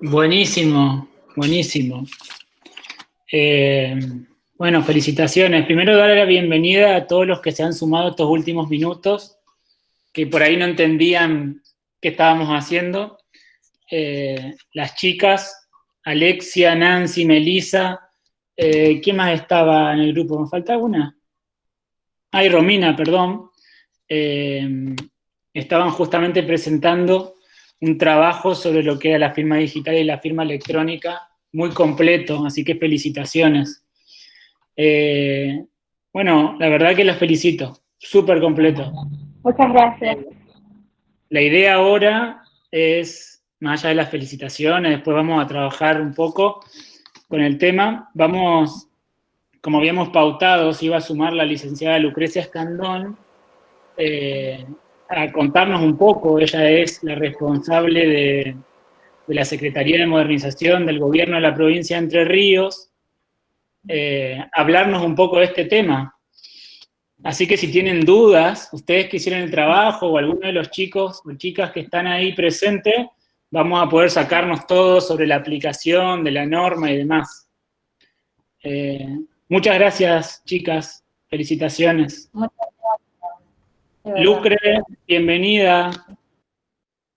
Buenísimo, buenísimo. Eh, bueno, felicitaciones. Primero darle la bienvenida a todos los que se han sumado estos últimos minutos, que por ahí no entendían qué estábamos haciendo. Eh, las chicas, Alexia, Nancy, Melissa, eh, ¿quién más estaba en el grupo? ¿Me falta alguna? Ay, Romina, perdón. Estaban justamente presentando un trabajo sobre lo que era la firma digital y la firma electrónica, muy completo, así que felicitaciones. Eh, bueno, la verdad que las felicito, súper completo. Muchas gracias. La idea ahora es, más allá de las felicitaciones, después vamos a trabajar un poco con el tema. Vamos, como habíamos pautado, se iba a sumar la licenciada Lucrecia Escandón, eh, a contarnos un poco, ella es la responsable de, la Secretaría de Modernización del Gobierno de la provincia de Entre Ríos, eh, hablarnos un poco de este tema. Así que si tienen dudas, ustedes que hicieron el trabajo o alguno de los chicos o chicas que están ahí presentes, vamos a poder sacarnos todo sobre la aplicación de la norma y demás. Eh, muchas gracias, chicas. Felicitaciones. Lucre, bienvenida.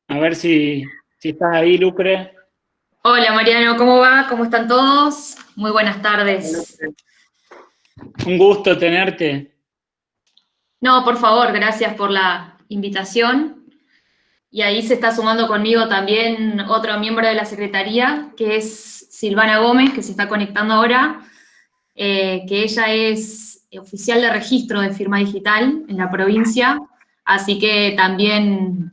A ver si, si estás ahí, Lucre. Hola, Mariano, ¿cómo va? ¿Cómo están todos? Muy buenas tardes. Un gusto tenerte. No, por favor, gracias por la invitación. Y ahí se está sumando conmigo también otro miembro de la Secretaría, que es Silvana Gómez, que se está conectando ahora, eh, que ella es oficial de registro de firma digital en la provincia, así que también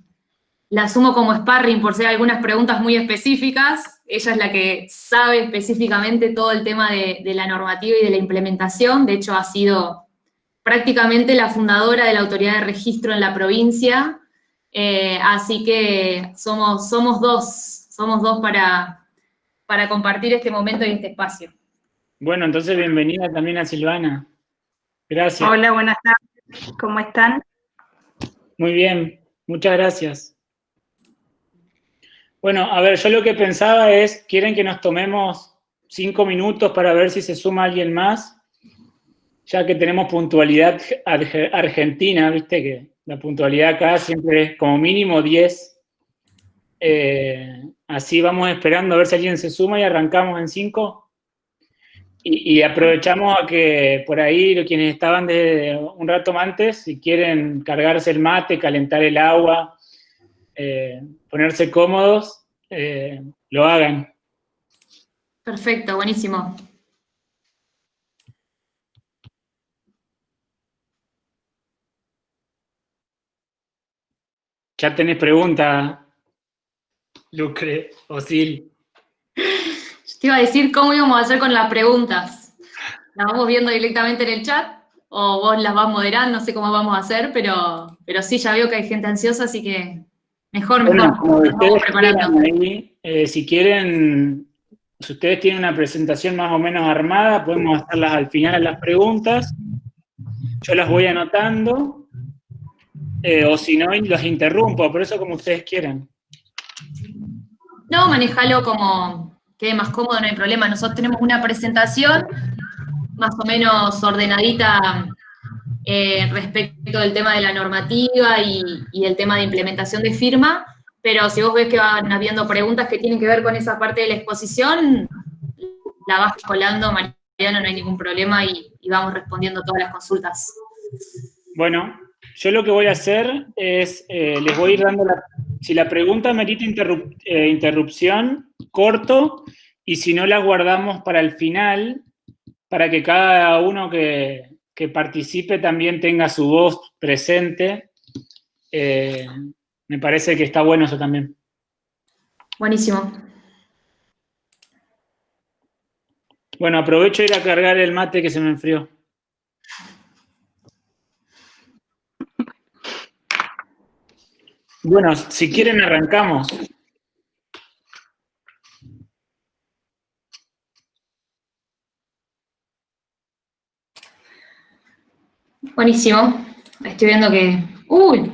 la asumo como sparring por ser algunas preguntas muy específicas. Ella es la que sabe específicamente todo el tema de, la normativa y de la implementación. De hecho, ha sido prácticamente la fundadora de la autoridad de registro en la provincia. Eh, así que somos, somos dos, somos dos para, para compartir este momento y este espacio. Bueno, entonces bienvenida también a Silvana. Gracias. Hola, buenas tardes. ¿Cómo están? Muy bien, muchas gracias. Bueno, a ver, yo lo que pensaba es, ¿quieren que nos tomemos cinco minutos para ver si se suma alguien más? Ya que tenemos puntualidad argentina, viste que la puntualidad acá siempre es como mínimo 10. Eh, así vamos esperando a ver si alguien se suma y arrancamos en cinco. Y, aprovechamos a que por ahí quienes estaban de un rato antes, si quieren cargarse el mate, calentar el agua, eh, ponerse cómodos, eh, lo hagan. Perfecto, buenísimo. Ya tenés pregunta, Lucre o Sil. Te iba a decir cómo íbamos a hacer con las preguntas. ¿Las vamos viendo directamente en el chat? ¿O vos las vas moderando? No sé cómo vamos a hacer, pero, pero sí, ya veo que hay gente ansiosa, así que mejor, mejor. Bueno, eh, si quieren, si ustedes tienen una presentación más o menos armada, podemos hacerlas al final las preguntas. Yo las voy anotando. Eh, o si no, las interrumpo, por eso como ustedes quieran. No, manejalo como, quede más cómodo, no hay problema. Nosotros tenemos una presentación más o menos ordenadita eh, respecto del tema de la normativa y, el tema de implementación de firma, pero si vos ves que van habiendo preguntas que tienen que ver con esa parte de la exposición, la vas colando, Mariano, no hay ningún problema y, vamos respondiendo todas las consultas. Bueno, yo lo que voy a hacer es, eh, les voy a ir dando la si la pregunta merita eh, interrupción, corto, y si no la guardamos para el final, para que cada uno que, participe también tenga su voz presente. Eh, me parece que está bueno eso también. Buenísimo. Bueno, aprovecho ir a cargar el mate que se me enfrió. Bueno, si quieren arrancamos. Buenísimo. Estoy viendo que... ¡Uy!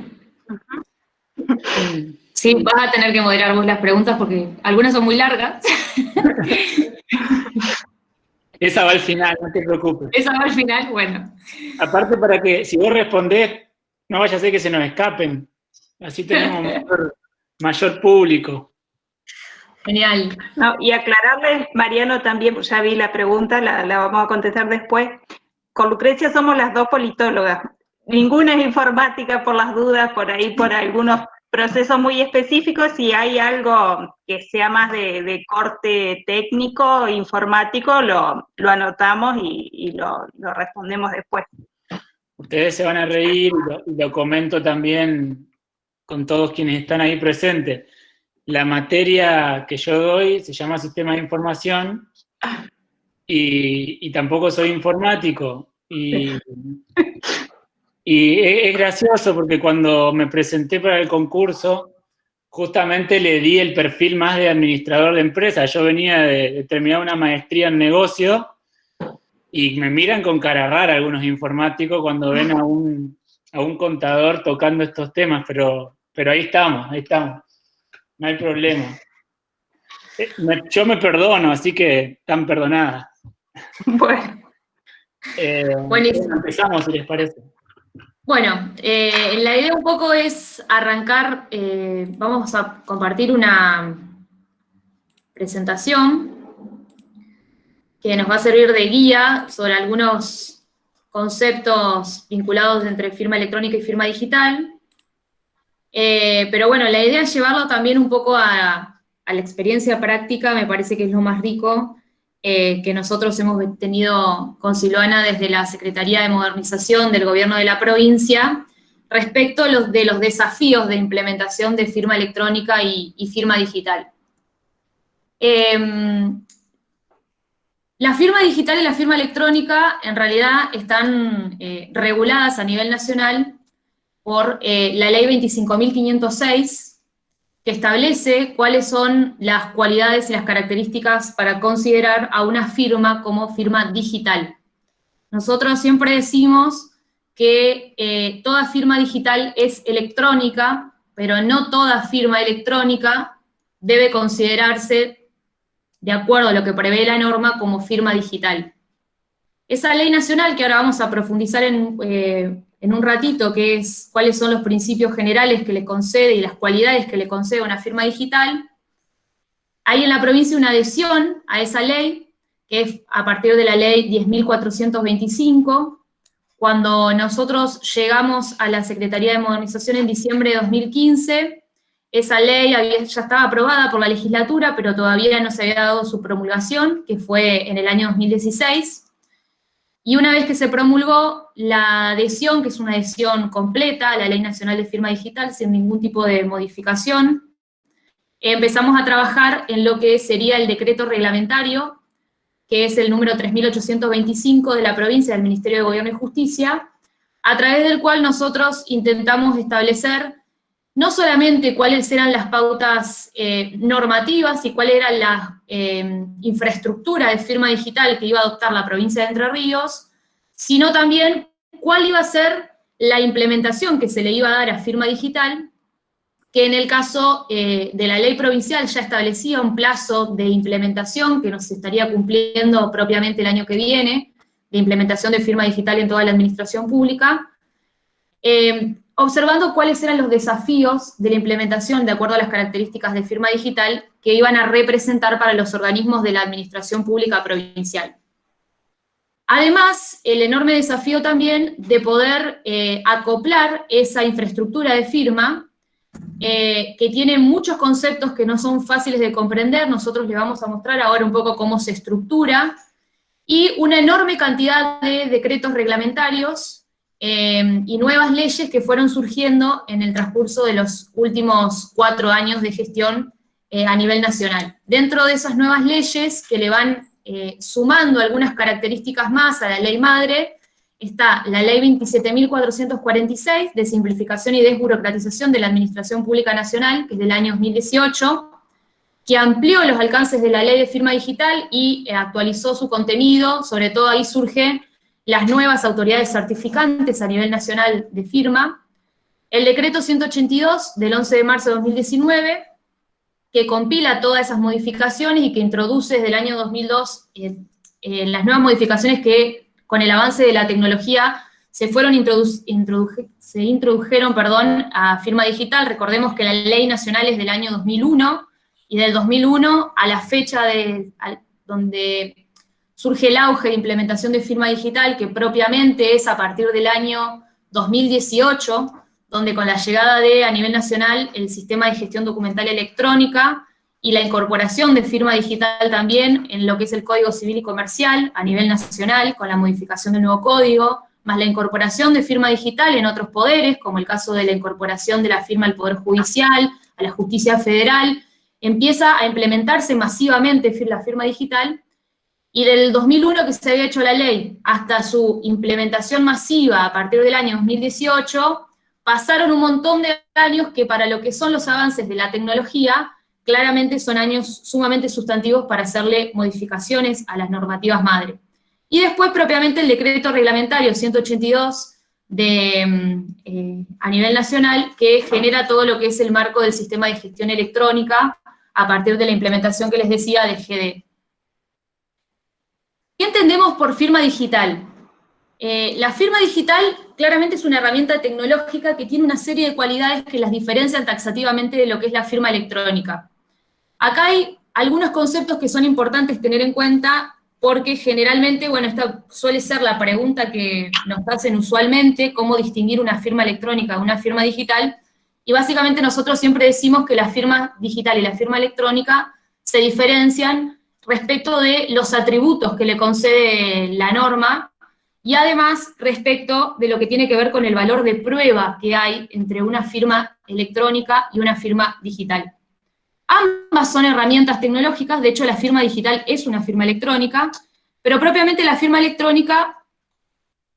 Sí, vas a tener que moderar vos las preguntas porque algunas son muy largas. Esa va al final, no te preocupes. Esa va al final, bueno. Aparte para que, si vos respondés, no vaya a ser que se nos escapen. Así tenemos mayor, público. Genial. y aclararles, Mariano, también, ya vi la pregunta, la, la vamos a contestar después. Con Lucrecia somos las dos politólogas. Ninguna es informática por las dudas, por ahí, por algunos procesos muy específicos, si hay algo que sea más de, corte técnico, informático, lo, anotamos y, lo, respondemos después. Ustedes se van a reír y lo, comento también con todos quienes están ahí presentes. La materia que yo doy se llama Sistema de Información y, tampoco soy informático. Y Y es, gracioso porque cuando me presenté para el concurso, justamente le di el perfil más de administrador de empresa. Yo venía de, terminar una maestría en negocio y me miran con cara rara algunos informáticos cuando ven a un, a un contador tocando estos temas, pero, pero ahí estamos, ahí estamos. No hay problema. Eh, yo me perdono, así que están perdonadas. Bueno. Eh, Buenísimo. Empezamos, si les parece. Bueno, eh, la idea un poco es arrancar, eh, vamos a compartir una presentación que nos va a servir de guía sobre algunos conceptos vinculados entre firma electrónica y firma digital. Eh, pero bueno, la idea es llevarlo también un poco a, la experiencia práctica, me parece que es lo más rico, eh, que nosotros hemos tenido con Silvana desde la Secretaría de Modernización del Gobierno de la provincia, respecto a los, de los desafíos de implementación de firma electrónica y, firma digital. Em, la firma digital y la firma electrónica en realidad están eh, reguladas a nivel nacional por eh, la ley 25.506, que establece cuáles son las cualidades y las características para considerar a una firma como firma digital. Nosotros siempre decimos que eh, toda firma digital es electrónica, pero no toda firma electrónica debe considerarse, de acuerdo a lo que prevé la norma, como firma digital. Esa ley nacional, que ahora vamos a profundizar en, eh, en un ratito, que es cuáles son los principios generales que le concede y las cualidades que le concede una firma digital, hay en la provincia una adhesión a esa ley, que es a partir de la ley 10.425, cuando nosotros llegamos a la Secretaría de Modernización en diciembre de 2015, esa ley ya estaba aprobada por la legislatura, pero todavía no se había dado su promulgación, que fue en el año 2016. Y una vez que se promulgó la adhesión, que es una adhesión completa a la Ley Nacional de Firma Digital, sin ningún tipo de modificación, empezamos a trabajar en lo que sería el decreto reglamentario, que es el número 3.825 de la provincia del Ministerio de Gobierno y Justicia, a través del cual nosotros intentamos establecer no solamente cuáles eran las pautas eh, normativas y cuál era la eh, infraestructura de firma digital que iba a adoptar la provincia de Entre Ríos, sino también cuál iba a ser la implementación que se le iba a dar a firma digital, que en el caso eh, de la ley provincial ya establecía un plazo de implementación que nos estaría cumpliendo propiamente el año que viene, de implementación de firma digital en toda la administración pública, observando cuáles eran los desafíos de la implementación de acuerdo a las características de firma digital que iban a representar para los organismos de la administración pública provincial. Además, el enorme desafío también de poder eh, acoplar esa infraestructura de firma, eh, que tiene muchos conceptos que no son fáciles de comprender, nosotros le vamos a mostrar ahora un poco cómo se estructura, y una enorme cantidad de decretos reglamentarios Em, y nuevas leyes que fueron surgiendo en el transcurso de los últimos cuatro años de gestión eh, a nivel nacional. Dentro de esas nuevas leyes que le van eh, sumando algunas características más a la ley madre, está la ley 27.446 de simplificación y desburocratización de la Administración Pública Nacional, que es del año 2018, que amplió los alcances de la ley de firma digital y eh, actualizó su contenido, sobre todo ahí surge las nuevas autoridades certificantes a nivel nacional de firma, el decreto 182 del 11 de marzo de 2019, que compila todas esas modificaciones y que introduce desde el año 2002 eh, las nuevas modificaciones que con el avance de la tecnología se fueron se introdujeron perdón, a firma digital. Recordemos que la ley nacional es del año 2001 y del 2001 a la fecha de, donde surge el auge de implementación de firma digital, que propiamente es a partir del año 2018, donde con la llegada de, a nivel nacional, el sistema de gestión documental electrónica y la incorporación de firma digital también en lo que es el Código Civil y Comercial a nivel nacional, con la modificación del nuevo código, más la incorporación de firma digital en otros poderes, como el caso de la incorporación de la firma al Poder Judicial, a la Justicia Federal, empieza a implementarse masivamente la firma digital, y del 2001 que se había hecho la ley hasta su implementación masiva a partir del año 2018, pasaron un montón de años que para lo que son los avances de la tecnología, claramente son años sumamente sustantivos para hacerle modificaciones a las normativas madre. Y después propiamente el decreto reglamentario 182 de, mm, eh, a nivel nacional que genera todo lo que es el marco del sistema de gestión electrónica a partir de la implementación que les decía de GD. ¿Qué entendemos por firma digital? Eh, la firma digital claramente es una herramienta tecnológica que tiene una serie de cualidades que las diferencian taxativamente de lo que es la firma electrónica. Acá hay algunos conceptos que son importantes tener en cuenta porque generalmente, bueno, esta suele ser la pregunta que nos hacen usualmente, cómo distinguir una firma electrónica de una firma digital, y básicamente nosotros siempre decimos que la firma digital y la firma electrónica se diferencian respecto de los atributos que le concede la norma, y además respecto de lo que tiene que ver con el valor de prueba que hay entre una firma electrónica y una firma digital. Ambas son herramientas tecnológicas, de hecho la firma digital es una firma electrónica, pero propiamente la firma electrónica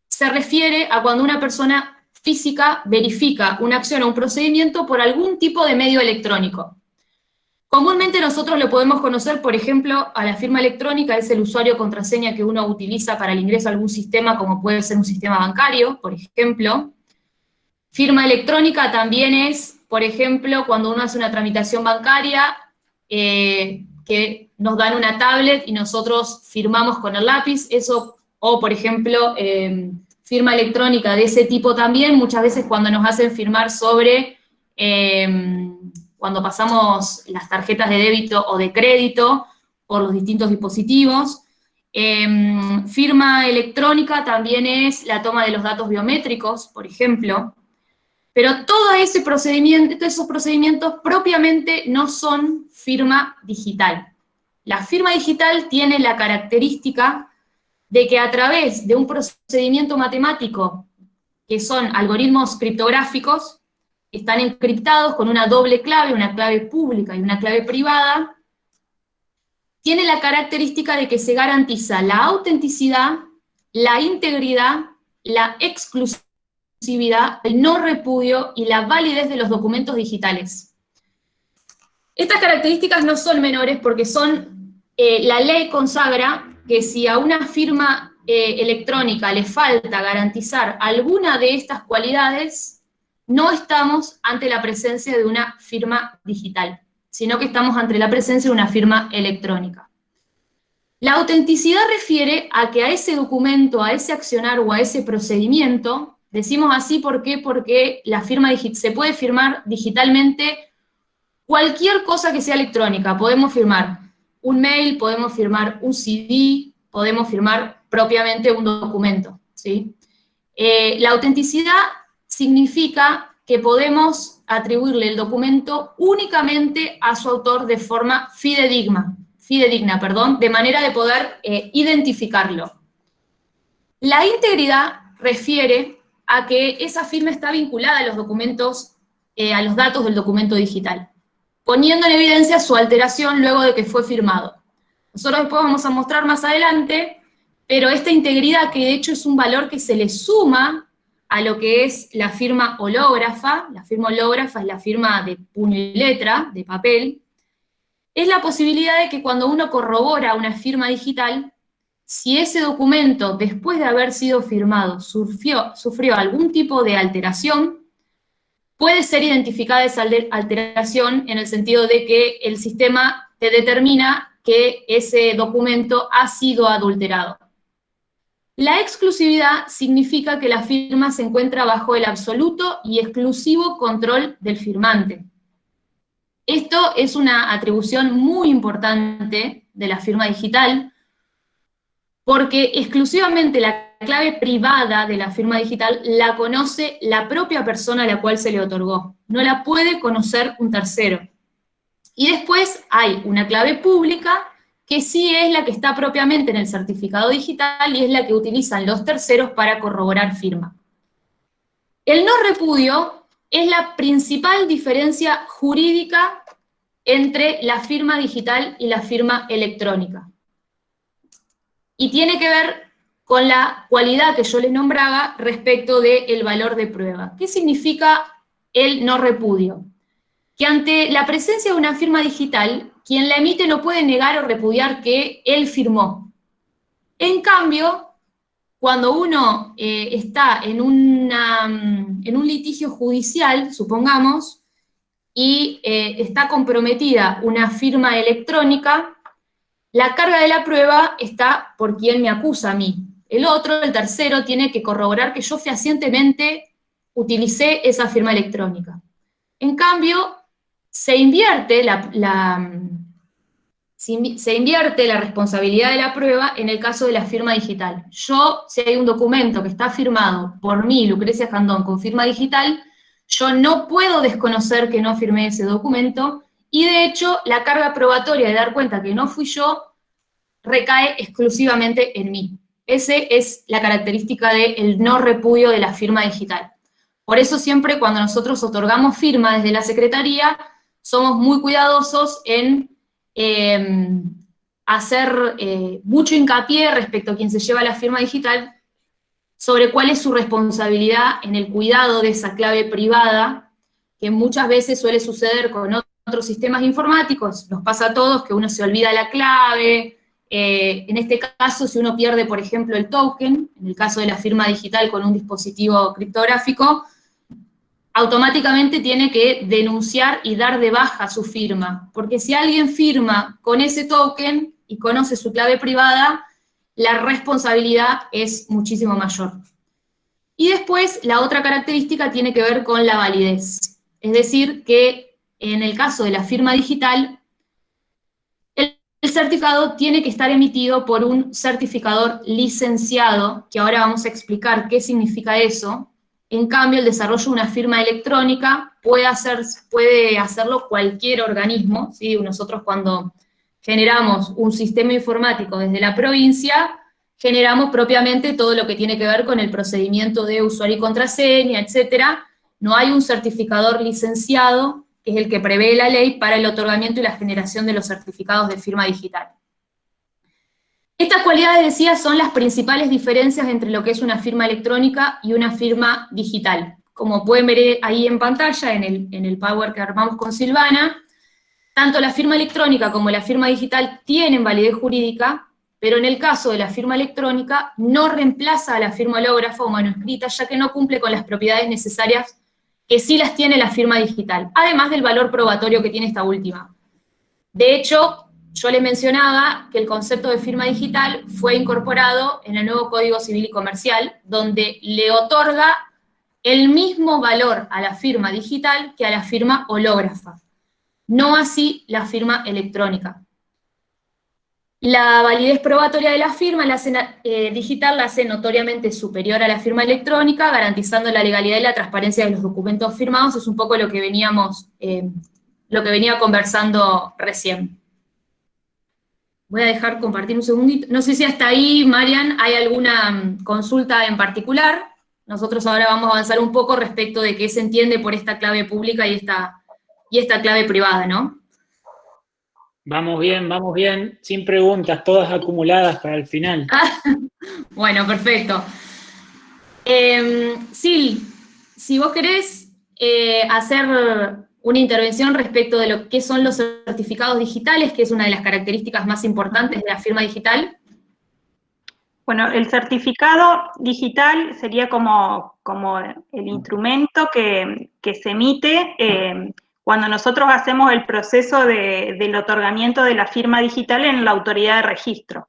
se refiere a cuando una persona física verifica una acción o un procedimiento por algún tipo de medio electrónico. Comúnmente nosotros lo podemos conocer, por ejemplo, a la firma electrónica, es el usuario contraseña que uno utiliza para el ingreso a algún sistema, como puede ser un sistema bancario, por ejemplo. Firma electrónica también es por ejemplo, cuando uno hace una tramitación bancaria, eh, que nos dan una tablet y nosotros firmamos con el lápiz, eso, o por ejemplo, em, firma electrónica de ese tipo también, muchas veces cuando nos hacen firmar sobre, em, cuando pasamos las tarjetas de débito o de crédito por los distintos dispositivos. Em, firma electrónica también es la toma de los datos biométricos, por ejemplo, pero todo ese procedimiento, todos esos procedimientos propiamente no son firma digital. La firma digital tiene la característica de que a través de un procedimiento matemático, que son algoritmos criptográficos, están encriptados con una doble clave, una clave pública y una clave privada, tiene la característica de que se garantiza la autenticidad, la integridad, la exclusividad, el no repudio y la validez de los documentos digitales. Estas características no son menores porque son, eh, la ley consagra que si a una firma eh, electrónica le falta garantizar alguna de estas cualidades, no estamos ante la presencia de una firma digital, sino que estamos ante la presencia de una firma electrónica. La autenticidad refiere a que a ese documento, a ese accionar o a ese procedimiento Decimos así ¿por qué? porque la firma se puede firmar digitalmente cualquier cosa que sea electrónica. Podemos firmar un mail, podemos firmar un CD, podemos firmar propiamente un documento. ¿sí? Eh, la autenticidad significa que podemos atribuirle el documento únicamente a su autor de forma fidedigna, fidedigna perdón, de manera de poder eh, identificarlo. La integridad refiere a que esa firma está vinculada a los documentos, eh, a los datos del documento digital, poniendo en evidencia su alteración luego de que fue firmado. Nosotros después vamos a mostrar más adelante, pero esta integridad, que de hecho es un valor que se le suma a lo que es la firma hológrafa, la firma hológrafa es la firma de puño y letra, de papel, es la posibilidad de que cuando uno corrobora una firma digital, si ese documento, después de haber sido firmado, sufrió, sufrió algún tipo de alteración, puede ser identificada esa alteración en el sentido de que el sistema te determina que ese documento ha sido adulterado. La exclusividad significa que la firma se encuentra bajo el absoluto y exclusivo control del firmante. Esto es una atribución muy importante de la firma digital, porque exclusivamente la clave privada de la firma digital la conoce la propia persona a la cual se le otorgó. No la puede conocer un tercero. Y después hay una clave pública que sí es la que está propiamente en el certificado digital y es la que utilizan los terceros para corroborar firma. El no repudio es la principal diferencia jurídica entre la firma digital y la firma electrónica. Y tiene que ver con la cualidad que yo les nombraba respecto del valor de prueba. ¿Qué significa el no repudio? Que ante la presencia de una firma digital, quien la emite no puede negar o repudiar que él firmó. En cambio, cuando uno eh, está en, en, un litigio judicial, supongamos, y eh, está comprometida una firma electrónica, la carga de la prueba está por quien me acusa a mí. El otro, el tercero, tiene que corroborar que yo fehacientemente utilicé esa firma electrónica. En cambio, se invierte la, se invierte la responsabilidad de la prueba en el caso de la firma digital. Yo, si hay un documento que está firmado por mí, Lucrecia Candón, con firma digital, yo no puedo desconocer que no firmé ese documento, y de hecho, la carga probatoria de dar cuenta que no fui yo recae exclusivamente en mí. Esa es la característica del no repudio de la firma digital. Por eso siempre cuando nosotros otorgamos firma desde la Secretaría, somos muy cuidadosos en em, hacer eh, mucho hincapié respecto a quien se lleva la firma digital sobre cuál es su responsabilidad en el cuidado de esa clave privada, que muchas veces suele suceder con otros sistemas informáticos, nos pasa a todos que uno se olvida la clave, eh, en este caso, si uno pierde, por ejemplo, el token, en el caso de la firma digital con un dispositivo criptográfico, automáticamente tiene que denunciar y dar de baja su firma, porque si alguien firma con ese token y conoce su clave privada, la responsabilidad es muchísimo mayor. Y después, la otra característica tiene que ver con la validez. Es decir, que en el caso de la firma digital, el certificado tiene que estar emitido por un certificador licenciado, que ahora vamos a explicar qué significa eso. En cambio, el desarrollo de una firma electrónica puede, hacer, puede hacerlo cualquier organismo. Nosotros cuando generamos un sistema informático desde la provincia, generamos propiamente todo lo que tiene que ver con el procedimiento de usuario y contraseña, etcétera. No hay un certificador licenciado que es el que prevé la ley para el otorgamiento y la generación de los certificados de firma digital. Estas cualidades, decía, son las principales diferencias entre lo que es una firma electrónica y una firma digital. Como pueden ver ahí en pantalla, en el, en el Power que armamos con Silvana, tanto la firma electrónica como la firma digital tienen validez jurídica, pero en el caso de la firma electrónica no reemplaza a la firma hológrafa o manuscrita, ya que no cumple con las propiedades necesarias que sí las tiene la firma digital, además del valor probatorio que tiene esta última. De hecho, yo le mencionaba que el concepto de firma digital fue incorporado en el nuevo Código Civil y Comercial, donde le otorga el mismo valor a la firma digital que a la firma hológrafa, no así la firma electrónica. La validez probatoria de la firma eh, digital la hace notoriamente superior a la firma electrónica, garantizando la legalidad y la transparencia de los documentos firmados, es un poco lo que veníamos, eh, lo que venía conversando recién. Voy a dejar compartir un segundito. No sé si hasta ahí, Marian, hay alguna mm, consulta en particular. Nosotros ahora vamos a avanzar un poco respecto de qué se entiende por esta clave pública y esta, y esta clave privada, ¿no? Vamos bien, vamos bien, sin preguntas, todas acumuladas para el final. bueno, perfecto. Eh, Sil, si vos querés eh, hacer una intervención respecto de lo que son los certificados digitales, que es una de las características más importantes de la firma digital. Bueno, el certificado digital sería como, como el instrumento que, se emite eh, cuando nosotros hacemos el proceso del otorgamiento de la firma digital en la autoridad de registro.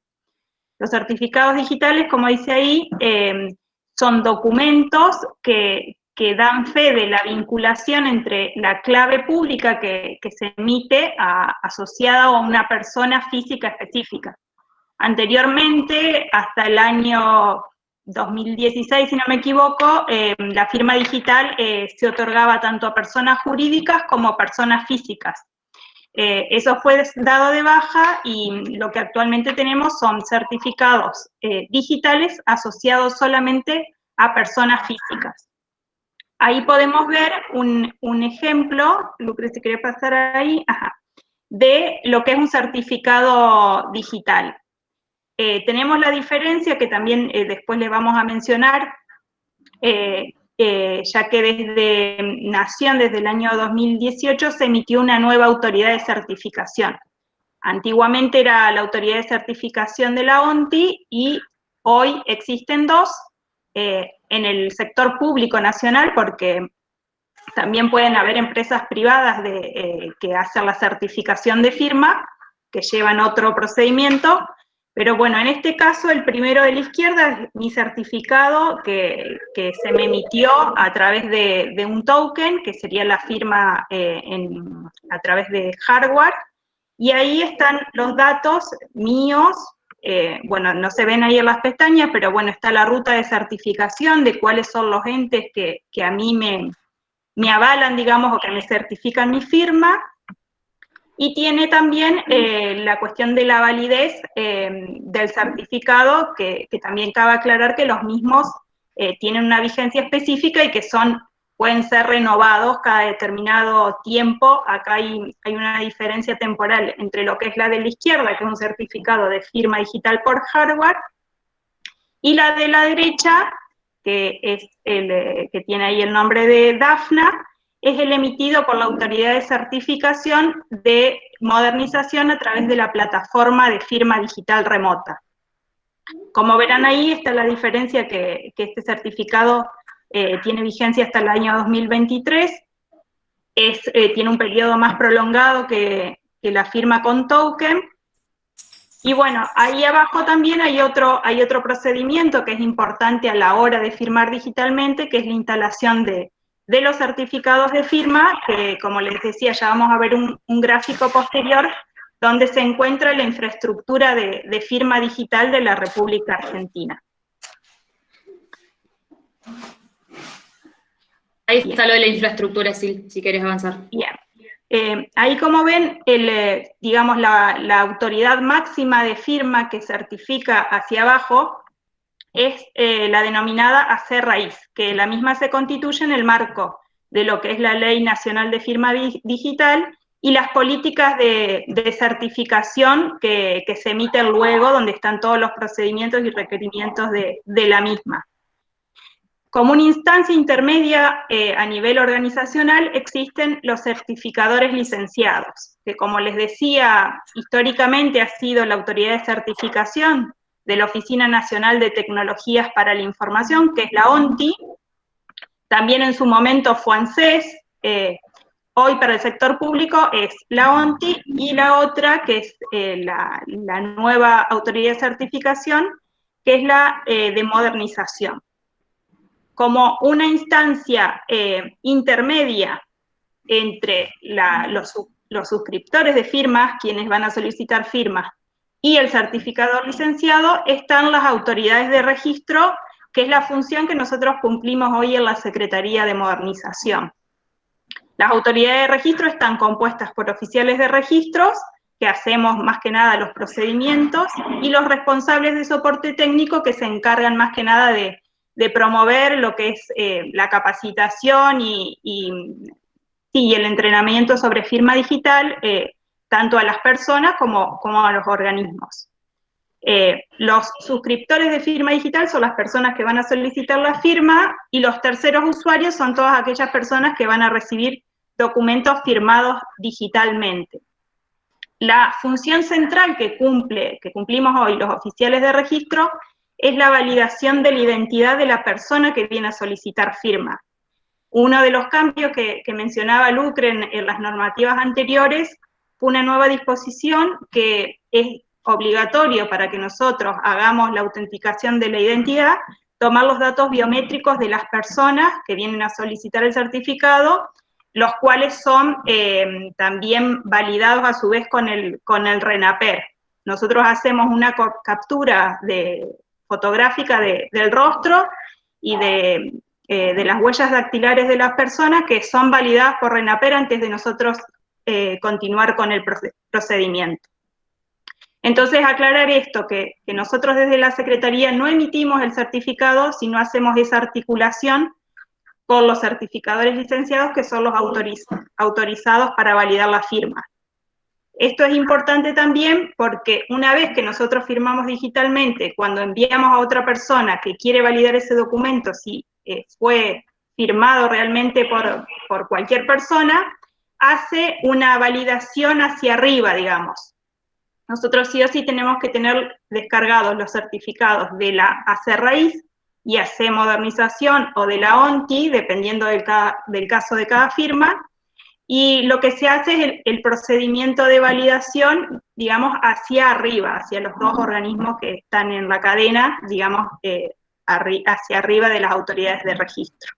Los certificados digitales, como dice ahí, eh, son documentos que, dan fe de la vinculación entre la clave pública que, se emite asociada a una persona física específica. Anteriormente, hasta el año 2016, si no me equivoco, eh, la firma digital eh, se otorgaba tanto a personas jurídicas como a personas físicas. Eh, eso fue dado de baja y lo que actualmente tenemos son certificados digitales asociados solamente a personas físicas. Ahí podemos ver un, un ejemplo, Lucre, si pasar ahí, de lo que es un certificado digital. Eh, tenemos la diferencia que también eh, después le vamos a mencionar, eh, ya que desde Nación, desde el año 2018, se emitió una nueva autoridad de certificación. Antiguamente era la autoridad de certificación de la ONTI y hoy existen dos en el sector público nacional porque también pueden haber empresas privadas de, que hacen la certificación de firma, que llevan otro procedimiento, pero bueno, en este caso, el primero de la izquierda es mi certificado que, se me emitió a través de, un token, que sería la firma eh, a través de hardware, y ahí están los datos míos, eh, bueno, no se ven ahí en las pestañas, pero bueno, está la ruta de certificación de cuáles son los entes que, a mí me, me avalan, digamos, o que me certifican mi firma, y tiene también eh, la cuestión de la validez eh, del certificado, que, también cabe aclarar que los mismos tienen una vigencia específica y que son, pueden ser renovados cada determinado tiempo. Acá hay, hay una diferencia temporal entre lo que es la de la izquierda, que es un certificado de firma digital por hardware, y la de la derecha, que es el que tiene ahí el nombre de DAFNA, es el emitido por la autoridad de certificación de modernización a través de la plataforma de firma digital remota. Como verán ahí está la diferencia que, este certificado eh, tiene vigencia hasta el año 2023, es, eh, tiene un periodo más prolongado que, la firma con token, y bueno, ahí abajo también hay otro, hay otro procedimiento que es importante a la hora de firmar digitalmente, que es la instalación de los certificados de firma, que como les decía, ya vamos a ver un, gráfico posterior, donde se encuentra la infraestructura de, firma digital de la República Argentina. Ahí está lo de la infraestructura, si, si quieres avanzar. Bien. Eh, ahí como ven, el, eh, digamos, la, la, autoridad máxima de firma que certifica hacia abajo es eh, la denominada AC raíz, que la misma se constituye en el marco de lo que es la Ley Nacional de Firma Digital y las políticas de, certificación que, se emiten luego, donde están todos los procedimientos y requerimientos de, la misma. Como una instancia intermedia eh, a nivel organizacional existen los certificadores licenciados, que como les decía, históricamente ha sido la autoridad de certificación de la Oficina Nacional de Tecnologías para la Información, que es la ONTI, también en su momento fue ANSES, eh, hoy para el sector público es la ONTI, y la otra, que es eh, la, nueva autoridad de certificación, que es la de modernización. Como una instancia intermedia entre los, los suscriptores de firmas, quienes van a solicitar firmas, y el certificador licenciado están las autoridades de registro, que es la función que nosotros cumplimos hoy en la Secretaría de Modernización. Las autoridades de registro están compuestas por oficiales de registros, que hacemos más que nada los procedimientos, y los responsables de soporte técnico que se encargan más que nada de, promover lo que es eh, la capacitación y, el entrenamiento sobre firma digital, eh, tanto a las personas como, como a los organismos. Eh, los suscriptores de firma digital son las personas que van a solicitar la firma y los terceros usuarios son todas aquellas personas que van a recibir documentos firmados digitalmente. La función central que, cumple, que cumplimos hoy los oficiales de registro es la validación de la identidad de la persona que viene a solicitar firma. Uno de los cambios que, mencionaba Lucre en, las normativas anteriores fue una nueva disposición que es obligatorio para que nosotros hagamos la autenticación de la identidad, tomar los datos biométricos de las personas que vienen a solicitar el certificado, los cuales son eh, también validados a su vez con el, con el RENAPER. Nosotros hacemos una captura de, fotográfica del rostro y de, eh, de, las huellas dactilares de las personas que son validadas por RENAPER antes de nosotros eh, continuar con el procedimiento. Entonces, aclarar esto, que, nosotros desde la Secretaría no emitimos el certificado, sino hacemos esa articulación con los certificadores licenciados, que son los autorizados para validar la firma. Esto es importante también porque una vez que nosotros firmamos digitalmente, cuando enviamos a otra persona que quiere validar ese documento, si eh, fue firmado realmente por, por cualquier persona, hace una validación hacia arriba, digamos. Nosotros sí o sí tenemos que tener descargados los certificados de la AC raíz y AC modernización o de la ONTI, dependiendo del, del caso de cada firma, y lo que se hace es el, procedimiento de validación, digamos, hacia arriba, hacia los dos organismos que están en la cadena, digamos, eh, hacia arriba de las autoridades de registro.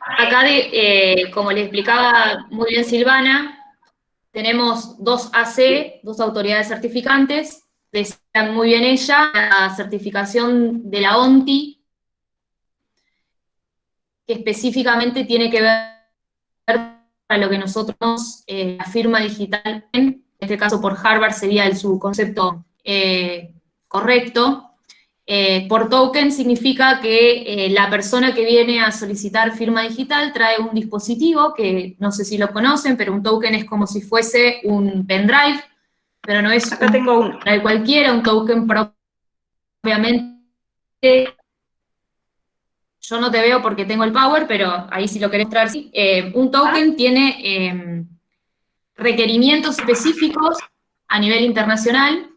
Acá, eh, como le explicaba muy bien Silvana, tenemos dos AC, dos autoridades certificantes, decía muy bien ella, la certificación de la ONTI, que específicamente tiene que ver para lo que nosotros, eh, la firma digital, en este caso por Harvard sería el subconcepto eh, correcto, eh, por token significa que la persona que viene a solicitar firma digital trae un dispositivo que no sé si lo conocen, pero un token es como si fuese un pendrive pero no es Acá tengo uno. de cualquiera, un token propiamente. Yo no te veo porque tengo el power, pero ahí si lo querés traer, sí. Eh, un token ah. tiene em, requerimientos específicos a nivel internacional,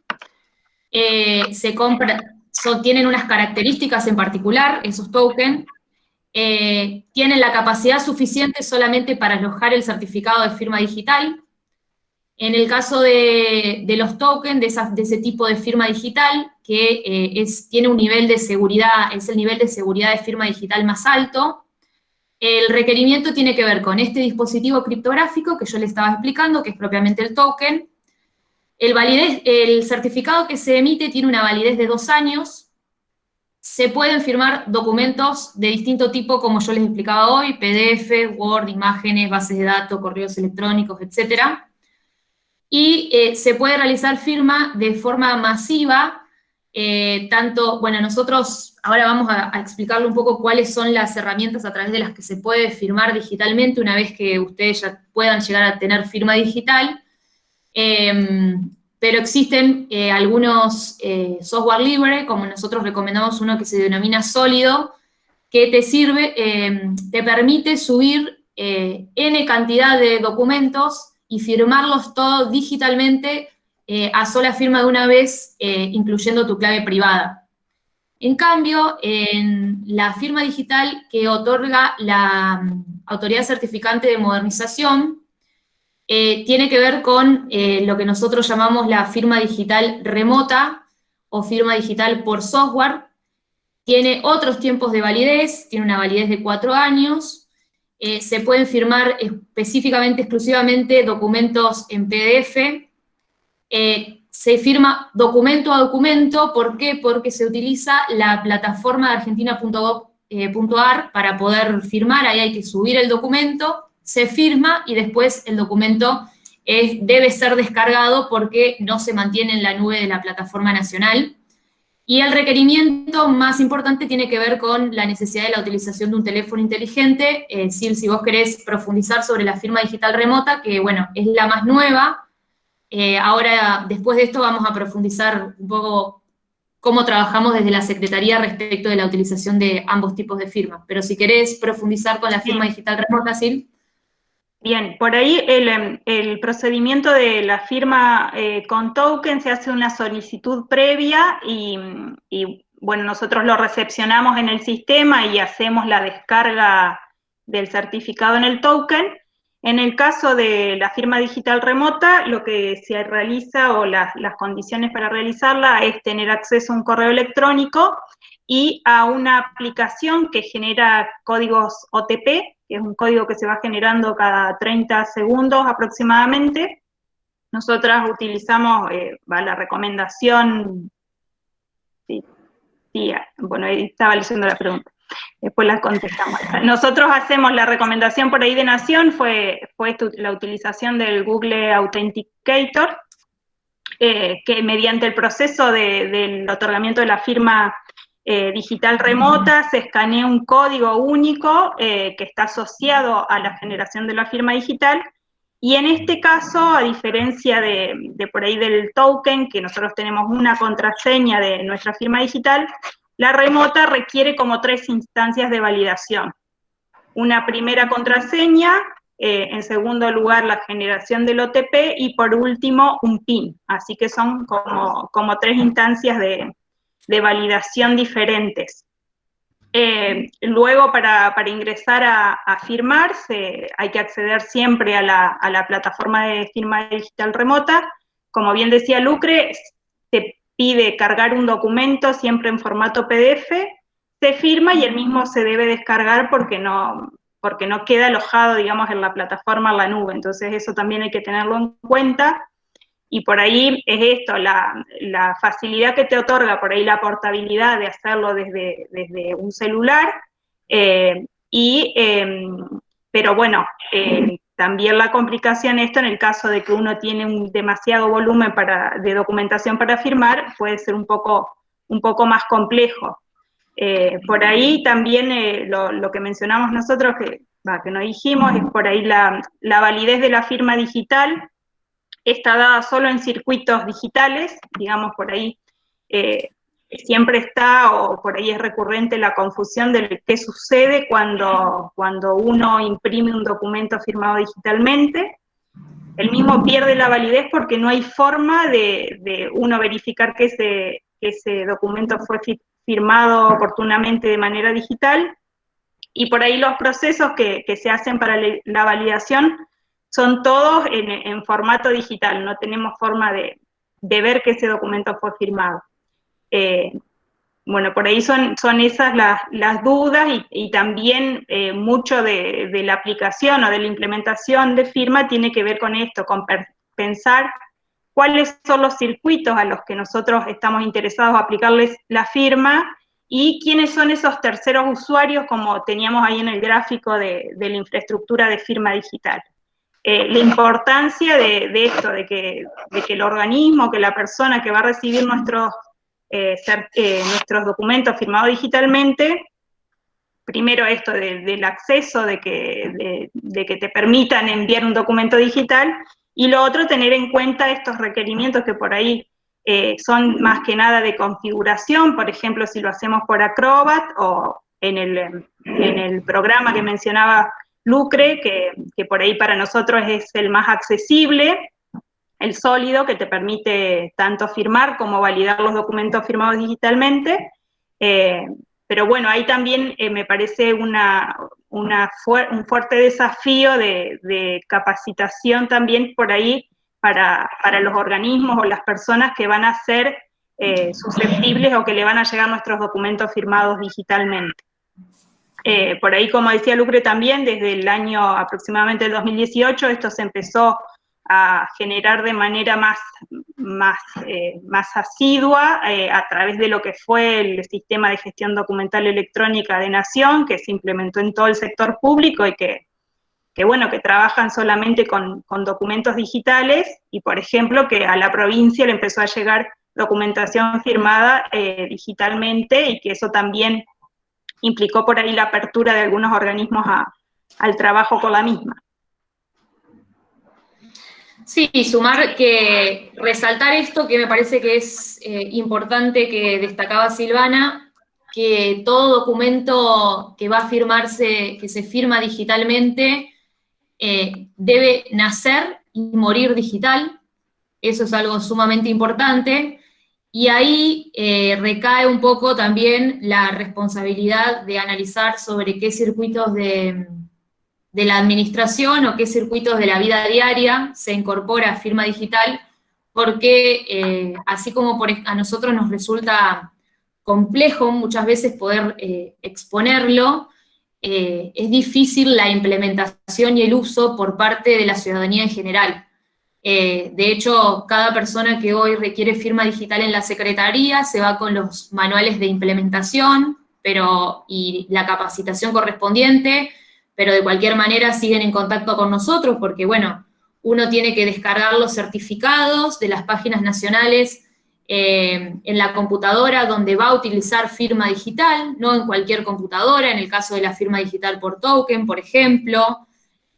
eh, se compra, tienen unas características en particular, esos tokens, eh, tienen la capacidad suficiente solamente para alojar el certificado de firma digital, en el caso de, los tokens, de, ese tipo de firma digital, que eh, tiene un nivel de seguridad, es el nivel de seguridad de firma digital más alto, el requerimiento tiene que ver con este dispositivo criptográfico que yo le estaba explicando, que es propiamente el token. El certificado que se emite tiene una validez de dos años. Se pueden firmar documentos de distinto tipo, como yo les explicaba hoy, PDF, Word, imágenes, bases de datos, correos electrónicos, etcétera y eh, se puede realizar firma de forma masiva, eh, tanto, bueno, nosotros ahora vamos a, explicarle un poco cuáles son las herramientas a través de las que se puede firmar digitalmente una vez que ustedes ya puedan llegar a tener firma digital, em, pero existen eh, algunos software libre, como nosotros recomendamos uno que se denomina Sólido, que te sirve, em, te permite subir N cantidad de documentos y firmarlos todos digitalmente eh, a sola firma de una vez, eh, incluyendo tu clave privada. En cambio, la firma digital que otorga la mm, autoridad certificante de modernización, eh, tiene que ver con lo que nosotros llamamos la firma digital remota o firma digital por software. Tiene otros tiempos de validez, tiene una validez de cuatro años, eh, se pueden firmar específicamente, exclusivamente, documentos en PDF. Eh, se firma documento a documento, ¿por qué? Porque se utiliza la plataforma de argentina.gov.ar para poder firmar, ahí hay que subir el documento, se firma y después el documento debe ser descargado porque no se mantiene en la nube de la plataforma nacional. Y el requerimiento más importante tiene que ver con la necesidad de la utilización de un teléfono inteligente. Eh, si, vos querés profundizar sobre la firma digital remota, que bueno, es la más nueva, eh, ahora después de esto vamos a profundizar un poco cómo trabajamos desde la Secretaría respecto de la utilización de ambos tipos de firmas. Pero si querés profundizar con la firma digital remota, Sil. Bien, por ahí el, em, procedimiento de la firma eh, con token se hace una solicitud previa y, bueno, nosotros lo recepcionamos en el sistema y hacemos la descarga del certificado en el token. En el caso de la firma digital remota, lo que se realiza o las condiciones para realizarla es tener acceso a un correo electrónico y a una aplicación que genera códigos OTP, que es un código que se va generando cada 30 segundos aproximadamente. Nosotras utilizamos eh, la recomendación, sí, sí, bueno, ahí estaba leyendo la pregunta, después la contestamos. Nosotros hacemos la recomendación por ahí de Nación, fue, fue la utilización del Google Authenticator, eh, que mediante el proceso del otorgamiento de la firma eh, digital remota, se escanea un código único eh, que está asociado a la generación de la firma digital, y en este caso, a diferencia de, por ahí del token, que nosotros tenemos una contraseña de nuestra firma digital, la remota requiere como tres instancias de validación. Una primera contraseña, eh, en segundo lugar la generación del OTP y por último un PIN. Así que son como, como tres instancias de, de validación diferentes. Eh, luego, para, ingresar a, firmar, hay que acceder siempre a la, plataforma de firma digital remota. Como bien decía Lucre, se pide cargar un documento siempre en formato PDF, se firma y el mismo se debe descargar porque no, porque no queda alojado, digamos, en la plataforma, en la nube. Entonces, eso también hay que tenerlo en cuenta. Y por ahí es esto, la, facilidad que te otorga, por ahí la portabilidad de hacerlo desde, desde un celular. Eh, y, em, pero bueno, eh, también la complicación esto en el caso de que uno tiene un demasiado volumen para, de documentación para firmar, puede ser un poco, un poco más complejo. Eh, por ahí también lo, que mencionamos nosotros, que, que no dijimos, es por ahí la, la validez de la firma digital, está dada solo en circuitos digitales, digamos por ahí eh, siempre está o por ahí es recurrente la confusión de qué sucede cuando, cuando uno imprime un documento firmado digitalmente. El mismo pierde la validez porque no hay forma de, uno verificar que ese, ese documento fue firmado oportunamente de manera digital. Y por ahí los procesos que, que se hacen para la validación son todos en, formato digital, no tenemos forma de, ver que ese documento fue firmado. Eh, bueno, por ahí son, son esas las, dudas y, también eh, mucho de, la aplicación o de la implementación de firma tiene que ver con esto, con pensar cuáles son los circuitos a los que nosotros estamos interesados a aplicarles la firma y quiénes son esos terceros usuarios como teníamos ahí en el gráfico de la infraestructura de firma digital. Eh, la importancia de, esto, de que, el organismo, que la persona que va a recibir nuestros, eh, eh, nuestros documentos firmados digitalmente, primero esto del acceso, de que, te permitan enviar un documento digital, y lo otro, tener en cuenta estos requerimientos que por ahí son más que nada de configuración, por ejemplo, si lo hacemos por Acrobat o en el, en el programa que mencionaba Lucre, que, por ahí para nosotros es el más accesible, el sólido, que te permite tanto firmar como validar los documentos firmados digitalmente. Eh, pero bueno, ahí también eh, me parece una, un fuerte desafío de, capacitación también por ahí para, los organismos o las personas que van a ser eh, susceptibles o que le van a llegar nuestros documentos firmados digitalmente. Eh, por ahí, como decía Lucre también, desde el año aproximadamente el 2018, esto se empezó a generar de manera más, más, eh, más asidua eh, a través de lo que fue el sistema de gestión documental electrónica de Nación, que se implementó en todo el sector público y que, que bueno, que trabajan solamente con, con, documentos digitales y, por ejemplo, que a la provincia le empezó a llegar documentación firmada digitalmente y que eso también implicó por ahí la apertura de algunos organismos al trabajo con la misma. Sí, sumar que resaltar esto que me parece que es eh, importante que destacaba Silvana, que todo documento que va a firmarse, que se firma digitalmente, eh, debe nacer y morir digital, eso es algo sumamente importante, y ahí eh, recae un poco también la responsabilidad de analizar sobre qué circuitos de, la administración o qué circuitos de la vida diaria se incorpora firma digital, porque eh, así como a nosotros nos resulta complejo muchas veces poder eh, exponerlo, es difícil la implementación y el uso por parte de la ciudadanía en general. Eh, de hecho, cada persona que hoy requiere firma digital en la Secretaría se va con los manuales de implementación pero, y la capacitación correspondiente, pero de cualquier manera siguen en contacto con nosotros porque, bueno, uno tiene que descargar los certificados de las páginas nacionales eh, en la computadora donde va a utilizar firma digital, no en cualquier computadora, en el caso de la firma digital por token, por ejemplo,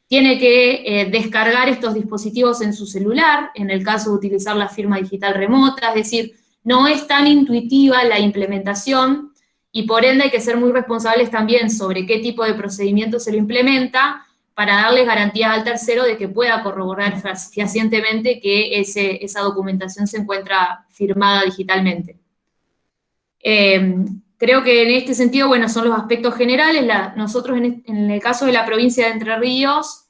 tiene que eh, descargar estos dispositivos en su celular, en el caso de utilizar la firma digital remota, es decir, no es tan intuitiva la implementación y por ende hay que ser muy responsables también sobre qué tipo de procedimiento se lo implementa para darles garantías al tercero de que pueda corroborar fehacientemente que esa documentación se encuentra firmada digitalmente. Em, creo que en este sentido, bueno, son los aspectos generales. nosotros en, el caso de la provincia de Entre Ríos,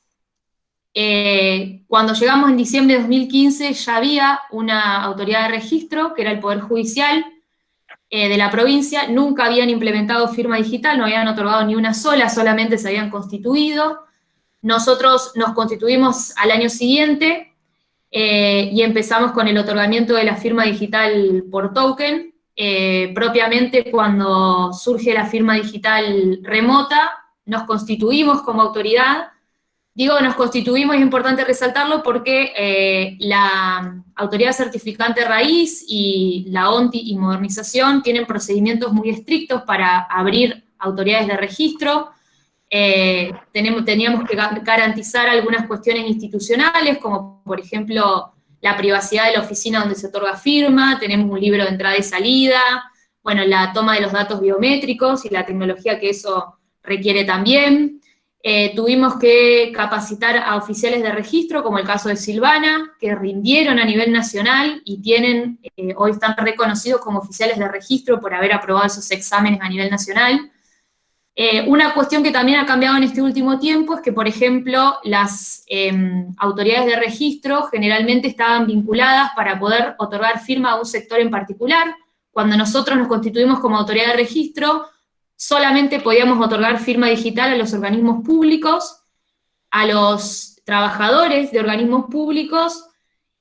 eh, cuando llegamos en diciembre de 2015 ya había una autoridad de registro, que era el Poder Judicial eh, de la provincia, nunca habían implementado firma digital, no habían otorgado ni una sola, solamente se habían constituido. Nosotros nos constituimos al año siguiente eh, y empezamos con el otorgamiento de la firma digital por token, eh, propiamente cuando surge la firma digital remota, nos constituimos como autoridad. Digo, nos constituimos, es importante resaltarlo porque eh, la autoridad certificante raíz y la ONTI y modernización tienen procedimientos muy estrictos para abrir autoridades de registro. Eh, tenemos, teníamos que garantizar algunas cuestiones institucionales, como por ejemplo la privacidad de la oficina donde se otorga firma, tenemos un libro de entrada y salida, bueno, la toma de los datos biométricos y la tecnología que eso requiere también. Eh, tuvimos que capacitar a oficiales de registro, como el caso de Silvana, que rindieron a nivel nacional y tienen, eh, hoy están reconocidos como oficiales de registro por haber aprobado esos exámenes a nivel nacional. Eh, una cuestión que también ha cambiado en este último tiempo es que, por ejemplo, las em, autoridades de registro generalmente estaban vinculadas para poder otorgar firma a un sector en particular. Cuando nosotros nos constituimos como autoridad de registro, solamente podíamos otorgar firma digital a los organismos públicos, a los trabajadores de organismos públicos,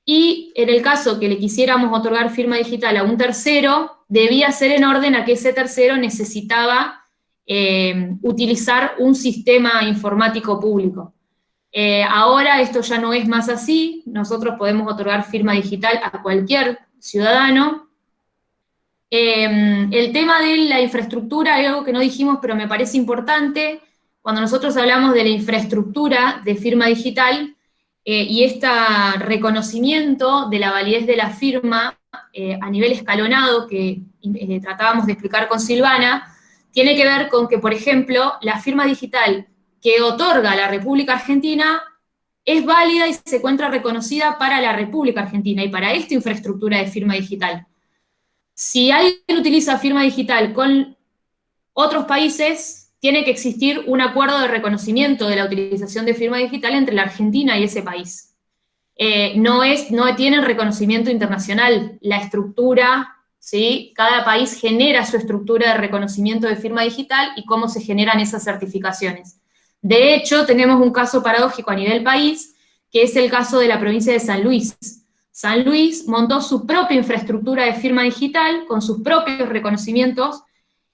y en el caso que le quisiéramos otorgar firma digital a un tercero, debía ser en orden a que ese tercero necesitaba eh, utilizar un sistema informático público. Eh, ahora esto ya no es más así, nosotros podemos otorgar firma digital a cualquier ciudadano. Eh, el tema de la infraestructura es algo que no dijimos, pero me parece importante. Cuando nosotros hablamos de la infraestructura de firma digital y este reconocimiento de la validez de la firma a nivel escalonado que tratábamos de explicar con Silvana, tiene que ver con que, por ejemplo, la firma digital que otorga la República Argentina es válida y se encuentra reconocida para la República Argentina y para esta infraestructura de firma digital. Si alguien utiliza firma digital con otros países, tiene que existir un acuerdo de reconocimiento de la utilización de firma digital entre la Argentina y ese país. Eh, no, es, no tienen reconocimiento internacional. La estructura ¿sí? Cada país genera su estructura de reconocimiento de firma digital y cómo se generan esas certificaciones. De hecho, tenemos un caso paradójico a nivel país, que es el caso de la provincia de San Luis. San Luis montó su propia infraestructura de firma digital con sus propios reconocimientos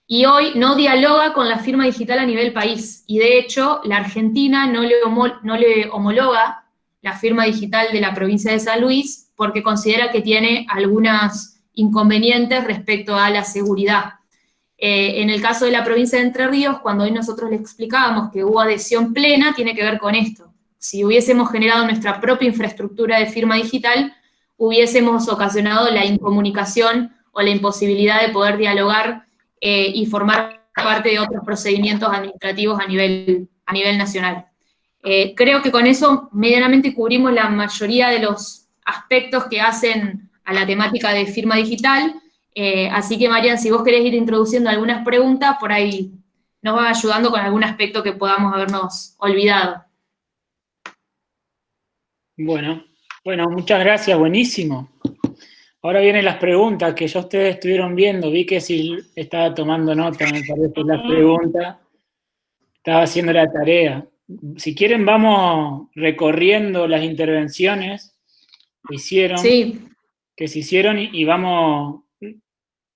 y hoy no dialoga con la firma digital a nivel país. Y de hecho, la Argentina no le, no le homologa la firma digital de la provincia de San Luis porque considera que tiene algunas inconvenientes respecto a la seguridad. Eh, en el caso de la provincia de Entre Ríos, cuando hoy nosotros le explicábamos que hubo adhesión plena, tiene que ver con esto. Si hubiésemos generado nuestra propia infraestructura de firma digital, hubiésemos ocasionado la incomunicación o la imposibilidad de poder dialogar eh, y formar parte de otros procedimientos administrativos a nivel, a nivel nacional. Eh, creo que con eso medianamente cubrimos la mayoría de los aspectos que hacen a la temática de firma digital. Eh, así que, Marian, si vos querés ir introduciendo algunas preguntas, por ahí nos van ayudando con algún aspecto que podamos habernos olvidado. Bueno, bueno, muchas gracias, buenísimo. Ahora vienen las preguntas que ya ustedes estuvieron viendo. Vi que si estaba tomando nota, me parece, las preguntas. Estaba haciendo la tarea. Si quieren, vamos recorriendo las intervenciones que hicieron. Que se hicieron y, vamos,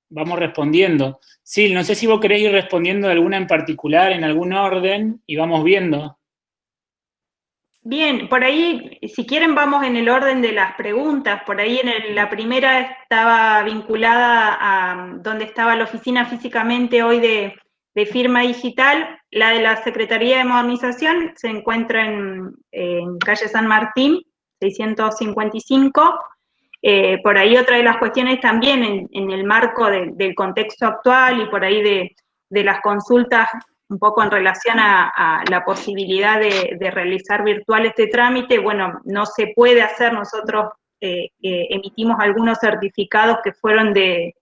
vamos respondiendo. Sí, no sé si vos querés ir respondiendo de alguna en particular, en algún orden, y vamos viendo. Bien, por ahí, si quieren, vamos en el orden de las preguntas. Por ahí en la primera estaba vinculada a donde estaba la oficina físicamente hoy de, firma digital. La de la Secretaría de Modernización se encuentra en, calle San Martín, 655. Eh, por ahí otra de las cuestiones también en, el marco del contexto actual y por ahí de, las consultas un poco en relación a, la posibilidad de, realizar virtual este trámite, bueno, no se puede hacer, nosotros eh, eh, emitimos algunos certificados que fueron de,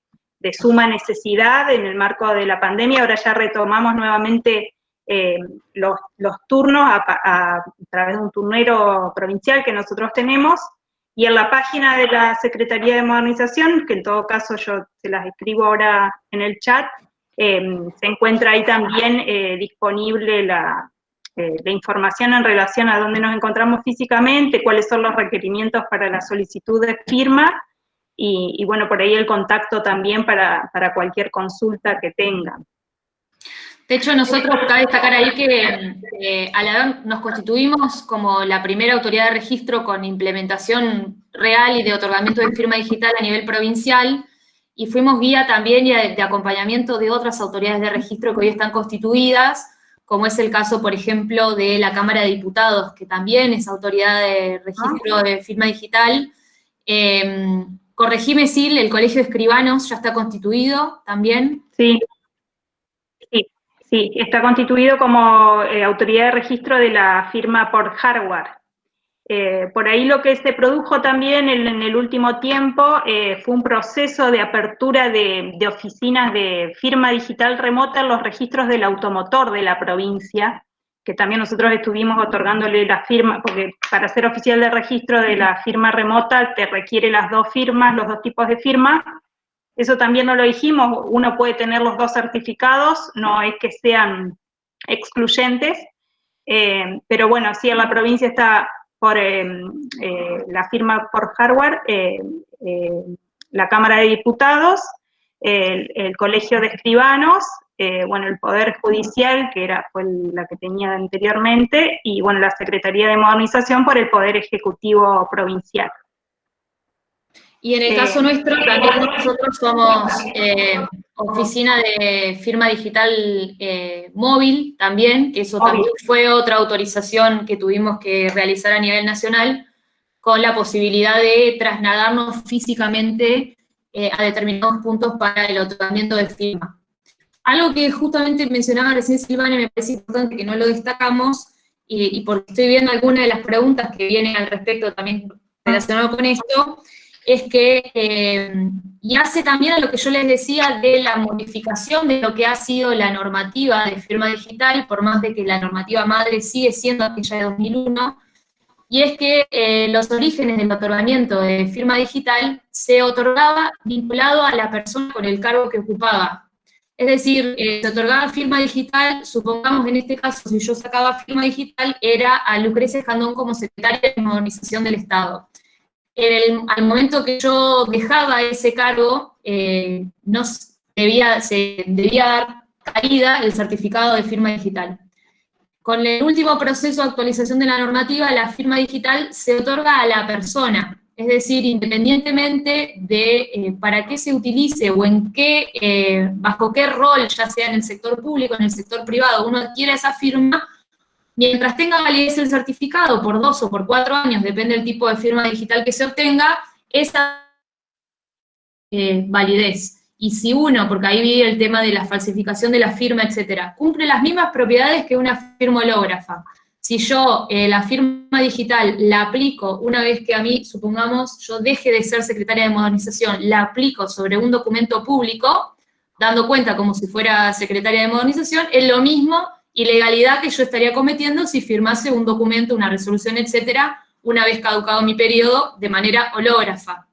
suma necesidad en el marco de la pandemia, ahora ya retomamos nuevamente los, turnos a, través de un turnero provincial que nosotros tenemos, y en la página de la Secretaría de Modernización, que en todo caso yo se las escribo ahora en el chat, Em, se encuentra ahí también eh, disponible la, eh, la, información en relación a dónde nos encontramos físicamente, cuáles son los requerimientos para la solicitud de firma, y, bueno, por ahí el contacto también para, para, cualquier consulta que tengan. De hecho, nosotros cabe destacar ahí que eh, nos constituimos como la primera autoridad de registro con implementación real y de otorgamiento de firma digital a nivel provincial, y fuimos guía también y de, acompañamiento de otras autoridades de registro que hoy están constituidas, como es el caso, por ejemplo, de la Cámara de Diputados, que también es autoridad de registro ah. de firma digital. Eh, corregime, Sil, el Colegio de Escribanos ya está constituido también. Sí, sí, está constituido como eh, autoridad de registro de la firma por hardware. Eh, por ahí lo que se produjo también en, el último tiempo eh, fue un proceso de apertura de, oficinas de firma digital remota en los registros del automotor de la provincia, que también nosotros estuvimos otorgándole la firma, porque para ser oficial de registro de la firma remota te requiere las dos firmas, los dos tipos de firma. Eso también no lo dijimos, uno puede tener los dos certificados, no es que sean excluyentes, eh, pero bueno, sí, en la provincia está por em, eh, la firma por hardware, eh, eh, la Cámara de Diputados, el, Colegio de Escribanos, bueno, el Poder Judicial, que era, fue la que tenía anteriormente, y bueno, la Secretaría de Modernización por el Poder Ejecutivo Provincial. Y en el caso nuestro, también nosotros somos oficina de firma digital eh, móvil también, que eso también fue otra autorización que tuvimos que realizar a nivel nacional, con la posibilidad de trasladarnos físicamente eh, a determinados puntos para el otorgamiento de firma. Algo que justamente mencionaba recién Silvana y me parece importante que no lo destacamos, y, y porque estoy viendo algunas de las preguntas que vienen al respecto también relacionado con esto, es que, eh, y hace también a lo que yo les decía de la modificación de lo que ha sido la normativa de firma digital, por más de que la normativa madre sigue siendo aquella de 2001, y es que eh, los orígenes del otorgamiento de firma digital se otorgaba vinculado a la persona con el cargo que ocupaba. Es decir, eh, se otorgaba firma digital, supongamos en este caso, si yo sacaba firma digital, era a Lucrecia Escandón como secretaria de modernización del Estado al momento que yo dejaba ese cargo, eh, no debía, se debía dar caída el certificado de firma digital. Con el último proceso de actualización de la normativa, la firma digital se otorga a la persona, es decir, independientemente de eh, para qué se utilice o en qué, eh, bajo qué rol, ya sea en el sector público, en el sector privado, uno adquiere esa firma, Mientras tenga validez el certificado por dos o por cuatro años, depende del tipo de firma digital que se obtenga, esa eh, validez. Y si uno, porque ahí vi el tema de la falsificación de la firma, etcétera, cumple las mismas propiedades que una firma hológrafa, si yo eh, la firma digital la aplico una vez que a mí, supongamos, yo deje de ser secretaria de modernización, la aplico sobre un documento público, dando cuenta como si fuera secretaria de modernización, es lo mismo ilegalidad que yo estaría cometiendo si firmase un documento, una resolución, etcétera, una vez caducado mi periodo de manera hológrafa.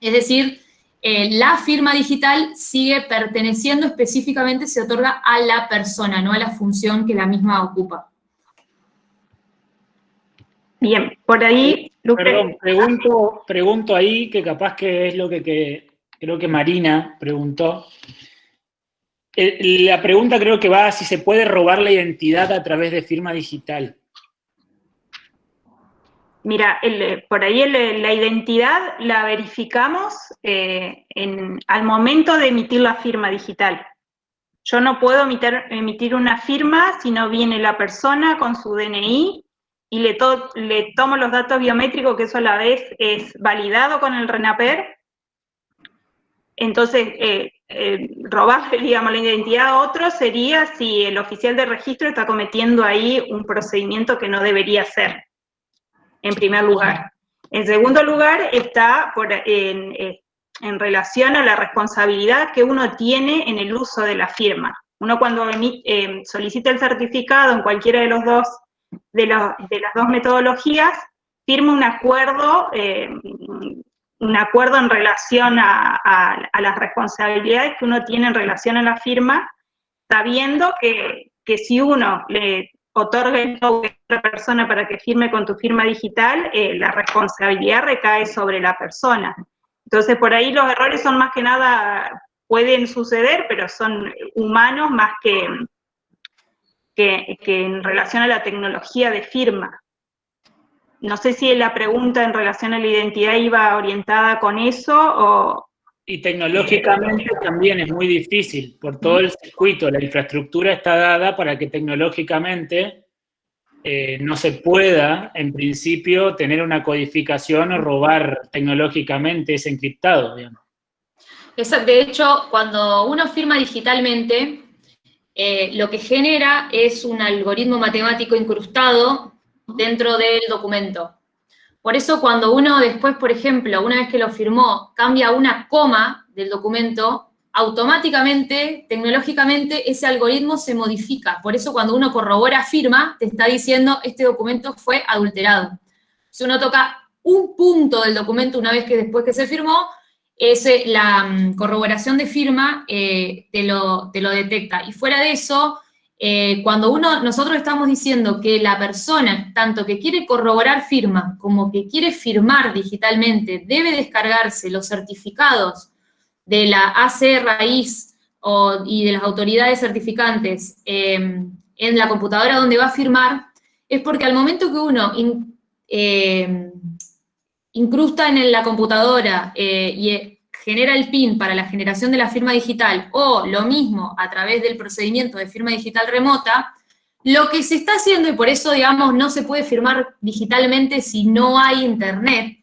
Es decir, eh, la firma digital sigue perteneciendo específicamente, se otorga a la persona, no a la función que la misma ocupa. Bien, por ahí... Perdón, pregunto, pregunto ahí, que capaz que es lo que, creo que Marina preguntó. Eh, la pregunta creo que va si se puede robar la identidad a través de firma digital. Mira, por ahí la identidad la verificamos eh, al momento de emitir la firma digital. Yo no puedo emitir, una firma si no viene la persona con su DNI y le, tomo los datos biométricos, que eso a la vez es validado con el RENAPER. Entonces, eh, eh, robarle, digamos, la identidad a otro sería si el oficial de registro está cometiendo ahí un procedimiento que no debería ser, en primer lugar. En segundo lugar, está por, en, eh, en, relación a la responsabilidad que uno tiene en el uso de la firma. Uno cuando eh, solicita el certificado en cualquiera de los dos de, las dos metodologías, firma un acuerdo, eh, un acuerdo en relación a, las responsabilidades que uno tiene en relación a la firma, sabiendo que, si uno le otorga el a otra persona para que firme con tu firma digital, eh, la responsabilidad recae sobre la persona. Entonces, por ahí los errores son más que nada, pueden suceder, pero son humanos más que, que, en relación a la tecnología de firma. No sé si la pregunta en relación a la identidad iba orientada con eso o... Y tecnológicamente también es muy difícil, por todo el circuito, la infraestructura está dada para que tecnológicamente eh, no se pueda, en principio, tener una codificación o robar tecnológicamente ese encriptado, digamos. De hecho, cuando uno firma digitalmente, eh, lo que genera es un algoritmo matemático incrustado dentro del documento. Por eso cuando uno después, por ejemplo, una vez que lo firmó, cambia una coma del documento, automáticamente, tecnológicamente, ese algoritmo se modifica. Por eso cuando uno corrobora firma, te está diciendo este documento fue adulterado. Si uno toca un punto del documento una vez que después que se firmó, ese, la mm, corroboración de firma eh, te, lo, te, lo, detecta. Y fuera de eso, eh, cuando uno, nosotros estamos diciendo que la persona, tanto que quiere corroborar firma como que quiere firmar digitalmente, debe descargarse los certificados de la AC raíz y de las autoridades certificantes em, en la computadora donde va a firmar, es porque al momento que uno em, incrusta en la computadora eh, y eh, genera el PIN para la generación de la firma digital, o lo mismo a través del procedimiento de firma digital remota, lo que se está haciendo, y por eso, digamos, no se puede firmar digitalmente si no hay internet,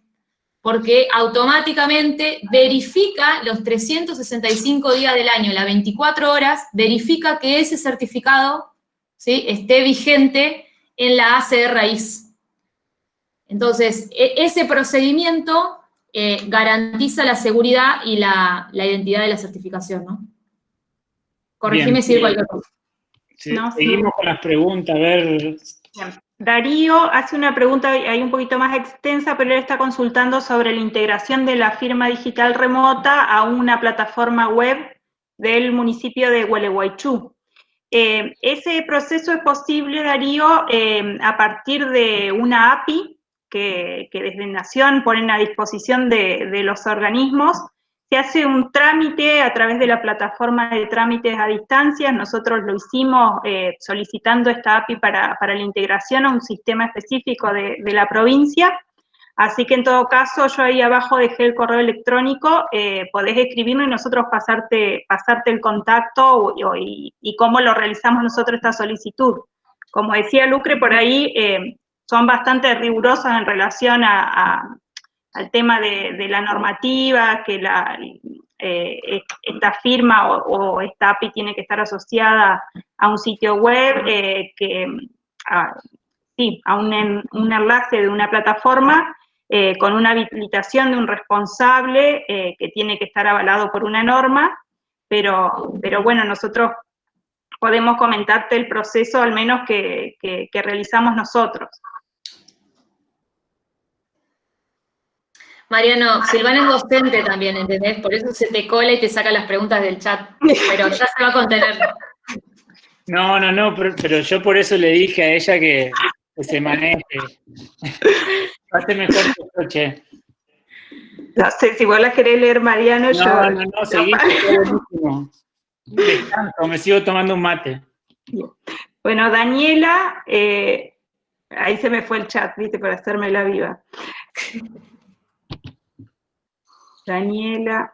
porque automáticamente verifica los 365 días del año, las 24 horas, verifica que ese certificado ¿sí? esté vigente en la ACR raíz. Entonces, e, ese procedimiento eh, garantiza la seguridad y la, identidad de la certificación, ¿no? Corregime si digo algo. seguimos con las preguntas, a ver... Darío hace una pregunta ahí un poquito más extensa, pero él está consultando sobre la integración de la firma digital remota a una plataforma web del municipio de Gualeguaychú. Eh, ese proceso es posible, Darío, eh, a partir de una API que, desde Nación ponen a disposición de, los organismos. Se hace un trámite a través de la plataforma de trámites a distancia. Nosotros lo hicimos eh, solicitando esta API para, la integración a un sistema específico de, la provincia. Así que en todo caso, yo ahí abajo dejé el correo electrónico, eh, podés escribirnos y nosotros pasarte, pasarte el contacto y, cómo lo realizamos nosotros esta solicitud. Como decía Lucre, por ahí eh, son bastante rigurosas en relación a, al tema de, la normativa, que la, eh, esta firma o, esta API tiene que estar asociada a un sitio web, eh, que sí, a un, enlace de una plataforma eh, con una habilitación de un responsable que tiene que estar avalado por una norma, pero, pero bueno, nosotros podemos comentarte el proceso al menos que, que realizamos nosotros. Mariano, Silvana es docente también, ¿entendés? Por eso se te cola y te saca las preguntas del chat, pero ya se va a contener. No, no, no, pero, yo por eso le dije a ella que, se maneje. Hace mejor que che. No sé, si vos la querés leer, Mariano, yo... No, no, no, seguí, buenísimo. Descanso, me sigo tomando un mate. Bueno, Daniela, eh, ahí se me fue el chat, viste, para hacerme la viva. Daniela.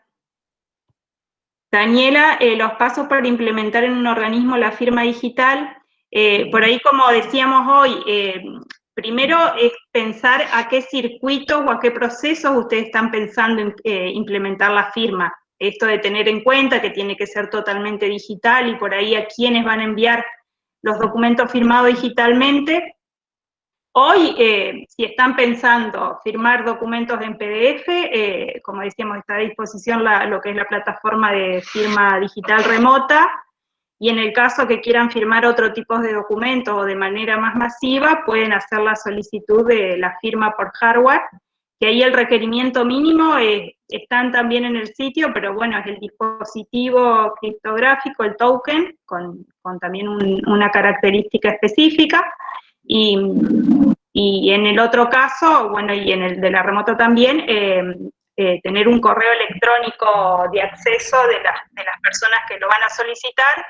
Daniela, eh, los pasos para implementar en un organismo la firma digital. Eh, por ahí, como decíamos hoy, eh, primero es pensar a qué circuitos o a qué procesos ustedes están pensando en implementar la firma. Esto de tener en cuenta que tiene que ser totalmente digital y por ahí a quiénes van a enviar los documentos firmados digitalmente Hoy, eh, si están pensando firmar documentos en PDF, eh, como decíamos, está a disposición lo que es la plataforma de firma digital remota, y en el caso que quieran firmar otro tipo de documentos o de manera más masiva, pueden hacer la solicitud de la firma por hardware, que ahí el requerimiento mínimo eh, están también en el sitio, pero bueno, es el dispositivo criptográfico, el token, con, también una característica específica, y, y, en el otro caso, bueno, y en el de la remota también, eh, eh, tener un correo electrónico de acceso de, de, las personas que lo van a solicitar.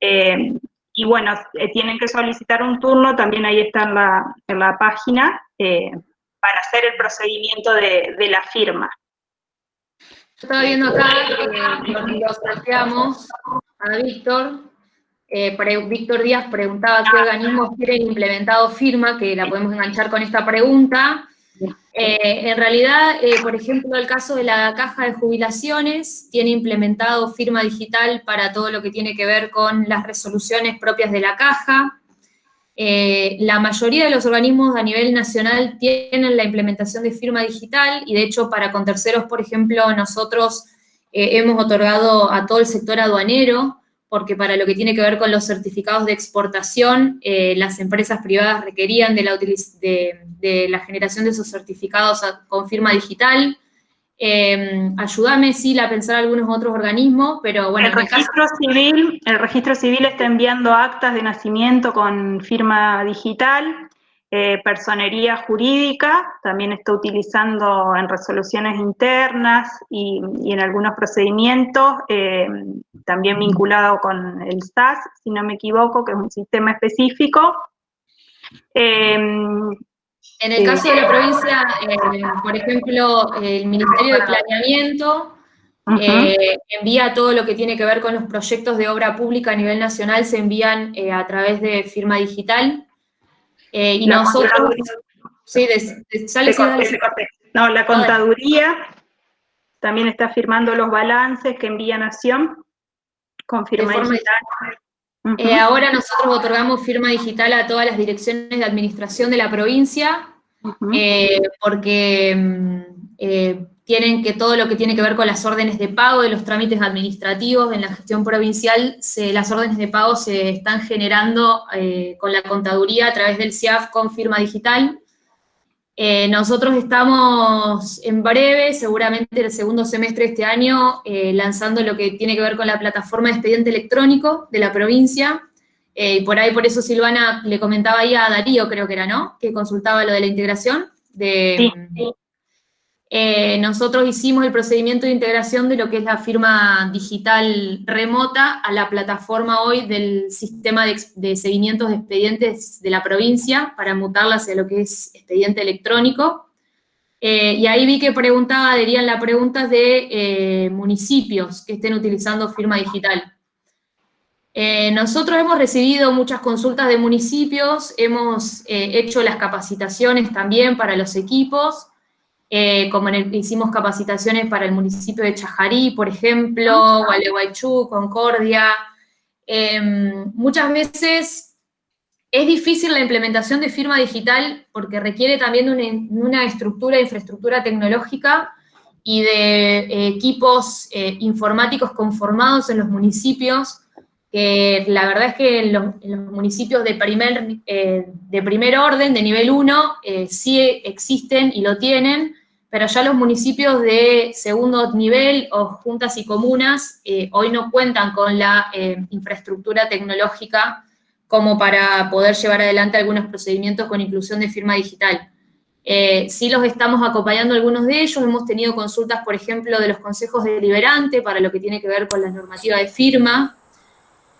Eh, y bueno, tienen que solicitar un turno, también ahí está en la, en la página, para hacer el procedimiento de, de la firma. Estaba viendo acá, lo planteamos a Víctor, eh, Víctor Díaz preguntaba qué organismos quieren implementado firma, que la podemos enganchar con esta pregunta. Eh, en realidad, eh, por ejemplo, el caso de la caja de jubilaciones, tiene implementado firma digital para todo lo que tiene que ver con las resoluciones propias de la caja. Eh, la mayoría de los organismos a nivel nacional tienen la implementación de firma digital y de hecho para con terceros, por ejemplo, nosotros hemos otorgado a todo el sector aduanero porque para lo que tiene que ver con los certificados de exportación, eh, las empresas privadas requerían de la, de, la, generación de esos certificados con firma digital. Eh, ayúdame, sí, a pensar algunos otros organismos, pero bueno. El registro, civil, el registro civil está enviando actas de nacimiento con firma digital. Eh, personería jurídica, también está utilizando en resoluciones internas y, en algunos procedimientos, eh, también vinculado con el SAS, si no me equivoco, que es un sistema específico. Eh, en el caso de la provincia, por ejemplo, el Ministerio de Planeamiento envía todo lo que tiene que ver con los proyectos de obra pública a nivel nacional, se envían a través de firma digital, eh, y nosotros... Sí, No, la contaduría también está firmando los balances que envía Nación. Con firma digital. Eh, ahora nosotros otorgamos firma digital a todas las direcciones de administración de la provincia, eh, porque mm, tienen que todo lo que tiene que ver con las órdenes de pago de los trámites administrativos en la gestión provincial, las órdenes de pago se están generando eh, con la contaduría a través del CIAF con firma digital. Eh, nosotros estamos en breve, seguramente el segundo semestre de este año, eh, lanzando lo que tiene que ver con la plataforma de expediente electrónico de la provincia, y por ahí, por eso Silvana le comentaba ahí a Darío, creo que era, ¿no? Que consultaba lo de la integración de... Sí, eh, nosotros hicimos el procedimiento de integración de lo que es la firma digital remota a la plataforma hoy del sistema de, seguimientos de expedientes de la provincia para mutarla hacia lo que es expediente electrónico. Eh, y ahí vi que preguntaba, adherían la pregunta de eh, municipios que estén utilizando firma digital. nosotros hemos recibido muchas consultas de municipios, hemos hecho las capacitaciones también para los equipos, eh, como en el, hicimos capacitaciones para el municipio de Chajarí, por ejemplo, ah. Gualeguaychú, Concordia. Em, muchas veces Es difícil la implementación de firma digital porque requiere también de una, estructura, infraestructura tecnológica y de eh, equipos eh, informáticos conformados en los municipios, que la verdad es que en los, municipios de primer, eh, de primer orden, de nivel 1, sí existen y lo tienen, pero ya los municipios de segundo nivel o juntas y comunas hoy no cuentan con la infraestructura tecnológica como para poder llevar adelante algunos procedimientos con inclusión de firma digital. Eh, sí los estamos acompañando algunos de ellos, hemos tenido consultas, por ejemplo, de los consejos deliberantes para lo que tiene que ver con la normativa de firma.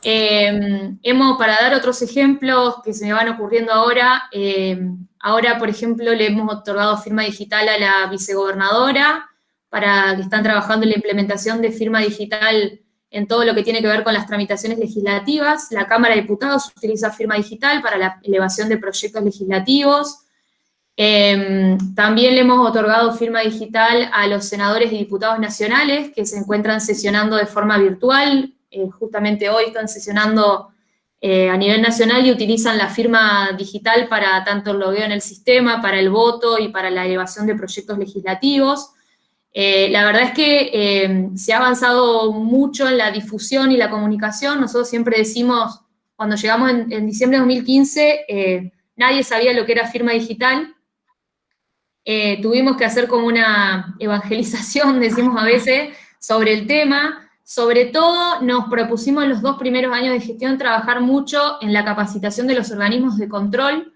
Hemos, para dar otros ejemplos que se me van ocurriendo ahora, eh, ahora, por ejemplo, le hemos otorgado firma digital a la vicegobernadora, para que están trabajando en la implementación de firma digital en todo lo que tiene que ver con las tramitaciones legislativas. La Cámara de Diputados utiliza firma digital para la elevación de proyectos legislativos. Em, también le hemos otorgado firma digital a los senadores y diputados nacionales que se encuentran sesionando de forma virtual. Eh, justamente hoy están sesionando eh, a nivel nacional y utilizan la firma digital para tanto el logueo en el sistema, para el voto y para la elevación de proyectos legislativos. Eh, la verdad es que se ha avanzado mucho en la difusión y la comunicación. Nosotros siempre decimos, cuando llegamos en, diciembre de 2015, eh, nadie sabía lo que era firma digital. tuvimos que hacer como una evangelización, decimos a veces, sobre el tema. Sobre todo, nos propusimos en los dos primeros años de gestión trabajar mucho en la capacitación de los organismos de control,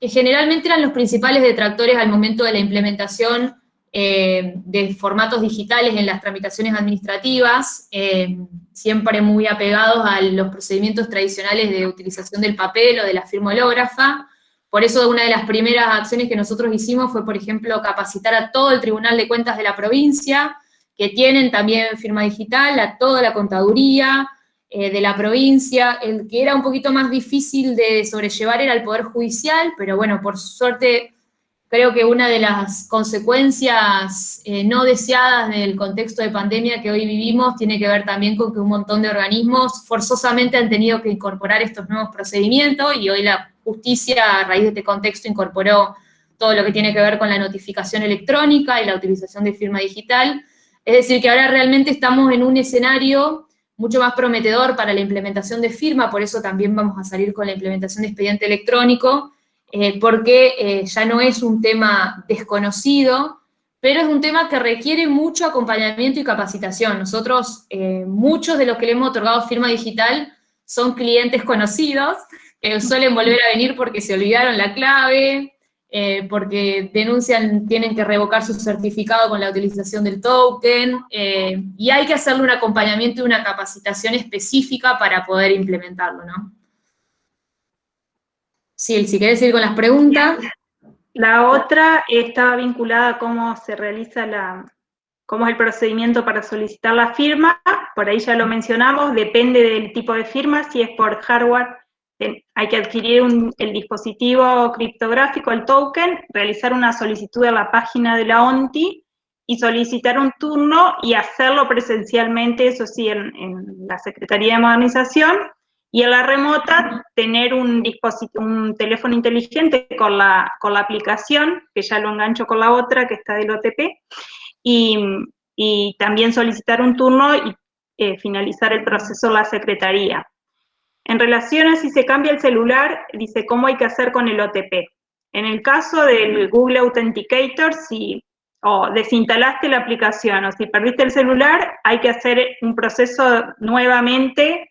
que generalmente eran los principales detractores al momento de la implementación eh, de formatos digitales en las tramitaciones administrativas, eh, siempre muy apegados a los procedimientos tradicionales de utilización del papel o de la firma hológrafa. Por eso una de las primeras acciones que nosotros hicimos fue, por ejemplo, capacitar a todo el Tribunal de Cuentas de la provincia, que tienen también firma digital, a toda la contaduría eh, de la provincia. El que era un poquito más difícil de sobrellevar era el Poder Judicial, pero bueno, por suerte Creo que una de las consecuencias eh, no deseadas del contexto de pandemia que hoy vivimos tiene que ver también con que un montón de organismos forzosamente han tenido que incorporar estos nuevos procedimientos y hoy la justicia a raíz de este contexto incorporó todo lo que tiene que ver con la notificación electrónica y la utilización de firma digital. Es decir, que ahora realmente estamos en un escenario mucho más prometedor para la implementación de firma, por eso también vamos a salir con la implementación de expediente electrónico, eh, porque eh, ya no es un tema desconocido, pero es un tema que requiere mucho acompañamiento y capacitación. Nosotros, eh, muchos de los que le hemos otorgado firma digital son clientes conocidos, que suelen volver a venir porque se olvidaron la clave, porque denuncian, tienen que revocar su certificado con la utilización del token, y hay que hacerle un acompañamiento y una capacitación específica para poder implementarlo, ¿no? Sí, si quieres ir con las preguntas. La otra estaba vinculada a cómo se realiza la, cómo es el procedimiento para solicitar la firma, por ahí ya lo mencionamos, depende del tipo de firma, si es por hardware, hay que adquirir el dispositivo criptográfico, el token, realizar una solicitud a la página de la ONTI y solicitar un turno y hacerlo presencialmente, eso sí, en la Secretaría de Modernización, y en la remota tener un dispositivo, un teléfono inteligente con la, con la aplicación, que ya lo engancho con la otra, que está del OTP, y, y también solicitar un turno y eh, finalizar el proceso en la secretaría. En relación a si se cambia el celular, dice cómo hay que hacer con el OTP. En el caso del Google Authenticator, si o desinstalaste la aplicación o si perdiste el celular, hay que hacer un proceso nuevamente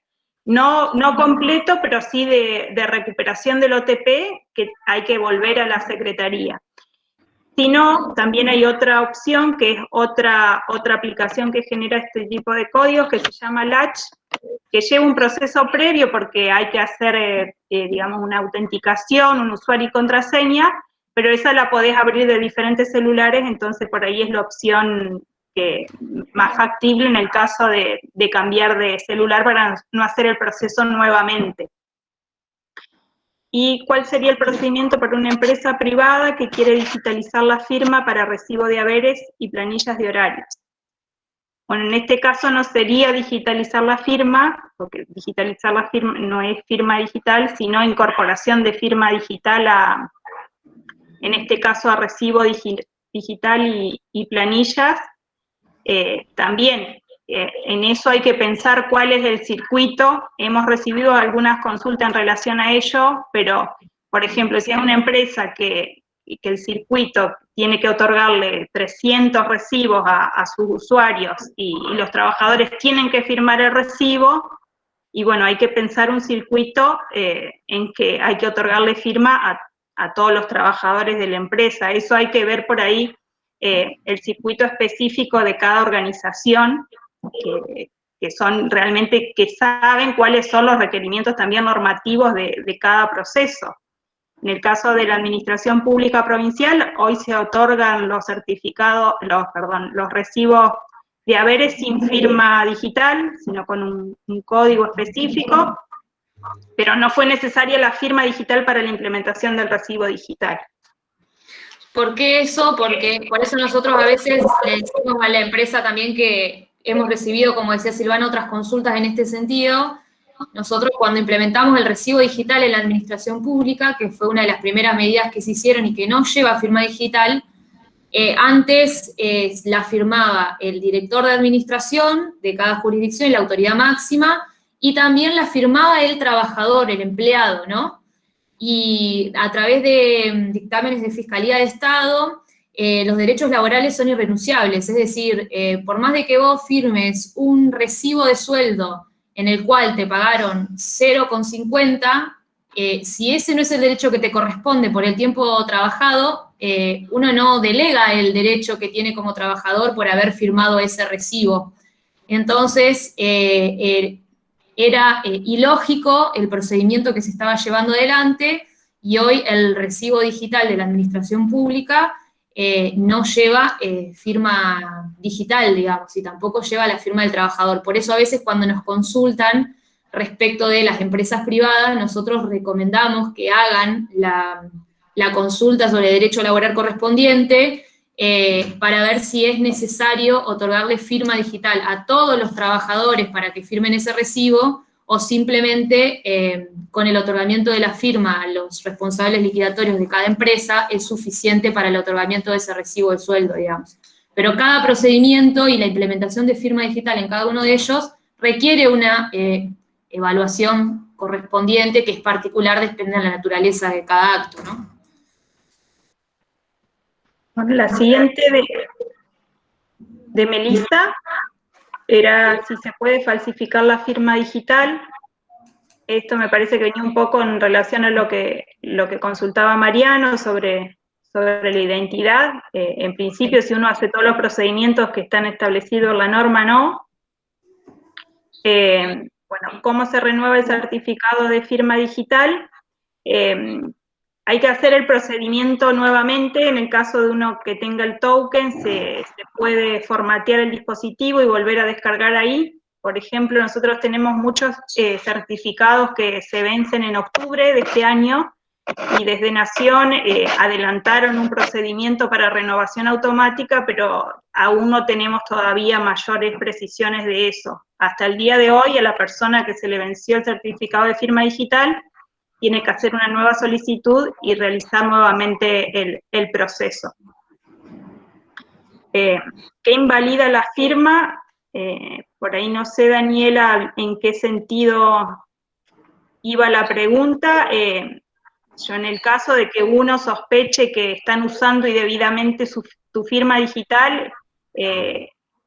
no, no completo, pero sí de, recuperación del OTP, que hay que volver a la Secretaría. Si no, también hay otra opción, que es otra, otra aplicación que genera este tipo de códigos, que se llama Latch, que lleva un proceso previo porque hay que hacer, eh, eh, digamos, una autenticación, un usuario y contraseña, pero esa la podés abrir de diferentes celulares, entonces por ahí es la opción más factible en el caso de, cambiar de celular para no hacer el proceso nuevamente. ¿Y cuál sería el procedimiento para una empresa privada que quiere digitalizar la firma para recibo de haberes y planillas de horarios? Bueno, en este caso no sería digitalizar la firma, porque digitalizar la firma no es firma digital, sino incorporación de firma digital a, en este caso, a recibo digital y, planillas. Eh, también en eso hay que pensar cuál es el circuito. Hemos recibido algunas consultas en relación a ello, pero, por ejemplo, si es una empresa que, que el circuito tiene que otorgarle 300 recibos a, sus usuarios y, los trabajadores tienen que firmar el recibo, y bueno, hay que pensar un circuito eh, en que hay que otorgarle firma a, todos los trabajadores de la empresa. Eso hay que ver por ahí eh, el circuito específico de cada organización, que, son realmente, que saben cuáles son los requerimientos también normativos de cada proceso. En el caso de la Administración Pública Provincial, hoy se otorgan los certificados, los, perdón, los recibos de haberes sin firma digital, sino con un, código específico, pero no fue necesaria la firma digital para la implementación del recibo digital. ¿Por qué eso? Porque por eso nosotros a veces le decimos a la empresa también que hemos recibido, como decía Silvana, otras consultas en este sentido, nosotros cuando implementamos el recibo digital en la administración pública, que fue una de las primeras medidas que se hicieron y que no lleva firma digital, eh, antes eh, la firmaba el director de administración de cada jurisdicción la autoridad máxima, y también la firmaba el trabajador, el empleado, ¿no? Y a través de mm, dictámenes de Fiscalía de Estado, eh, los derechos laborales son irrenunciables, es decir, por más de que vos firmes un recibo de sueldo en el cual te pagaron 0,50, eh, si ese no es el derecho que te corresponde por el tiempo trabajado, eh, uno no delega el derecho que tiene como trabajador por haber firmado ese recibo. Entonces, eh, era ilógico el procedimiento que se estaba llevando adelante y hoy el recibo digital de la administración pública eh, no lleva eh, firma digital, digamos, y tampoco lleva la firma del trabajador. Por eso a veces cuando nos consultan respecto de las empresas privadas, nosotros recomendamos que hagan la, consulta sobre derecho laboral correspondiente eh, para ver si es necesario otorgarle firma digital a todos los trabajadores para que firmen ese recibo, o simplemente eh, con el otorgamiento de la firma a los responsables liquidatorios de cada empresa es suficiente para el otorgamiento de ese recibo de sueldo, digamos. Pero cada procedimiento y la implementación de firma digital en cada uno de ellos requiere una eh, evaluación correspondiente que es particular, depende de la naturaleza de cada acto, ¿no? La siguiente de, de Melissa era si se puede falsificar la firma digital. Esto me parece que venía un poco en relación a lo que, lo que consultaba Mariano sobre, sobre la identidad. Eh, en principio, si uno hace todos los procedimientos que están establecidos en la norma, no. Eh, bueno, ¿cómo se renueva el certificado de firma digital? Eh, hay que hacer el procedimiento nuevamente, en el caso de uno que tenga el token, se, puede formatear el dispositivo y volver a descargar ahí. Por ejemplo, nosotros tenemos muchos eh, certificados que se vencen en octubre de este año y desde Nación eh, adelantaron un procedimiento para renovación automática, pero aún no tenemos todavía mayores precisiones de eso. Hasta el día de hoy, a la persona que se le venció el certificado de firma digital, tiene que hacer una nueva solicitud y realizar nuevamente el, proceso. Eh, ¿Qué invalida la firma? Eh, por ahí no sé, Daniela, en qué sentido iba la pregunta. Eh, yo en el caso de que uno sospeche que están usando indebidamente su, tu firma digital,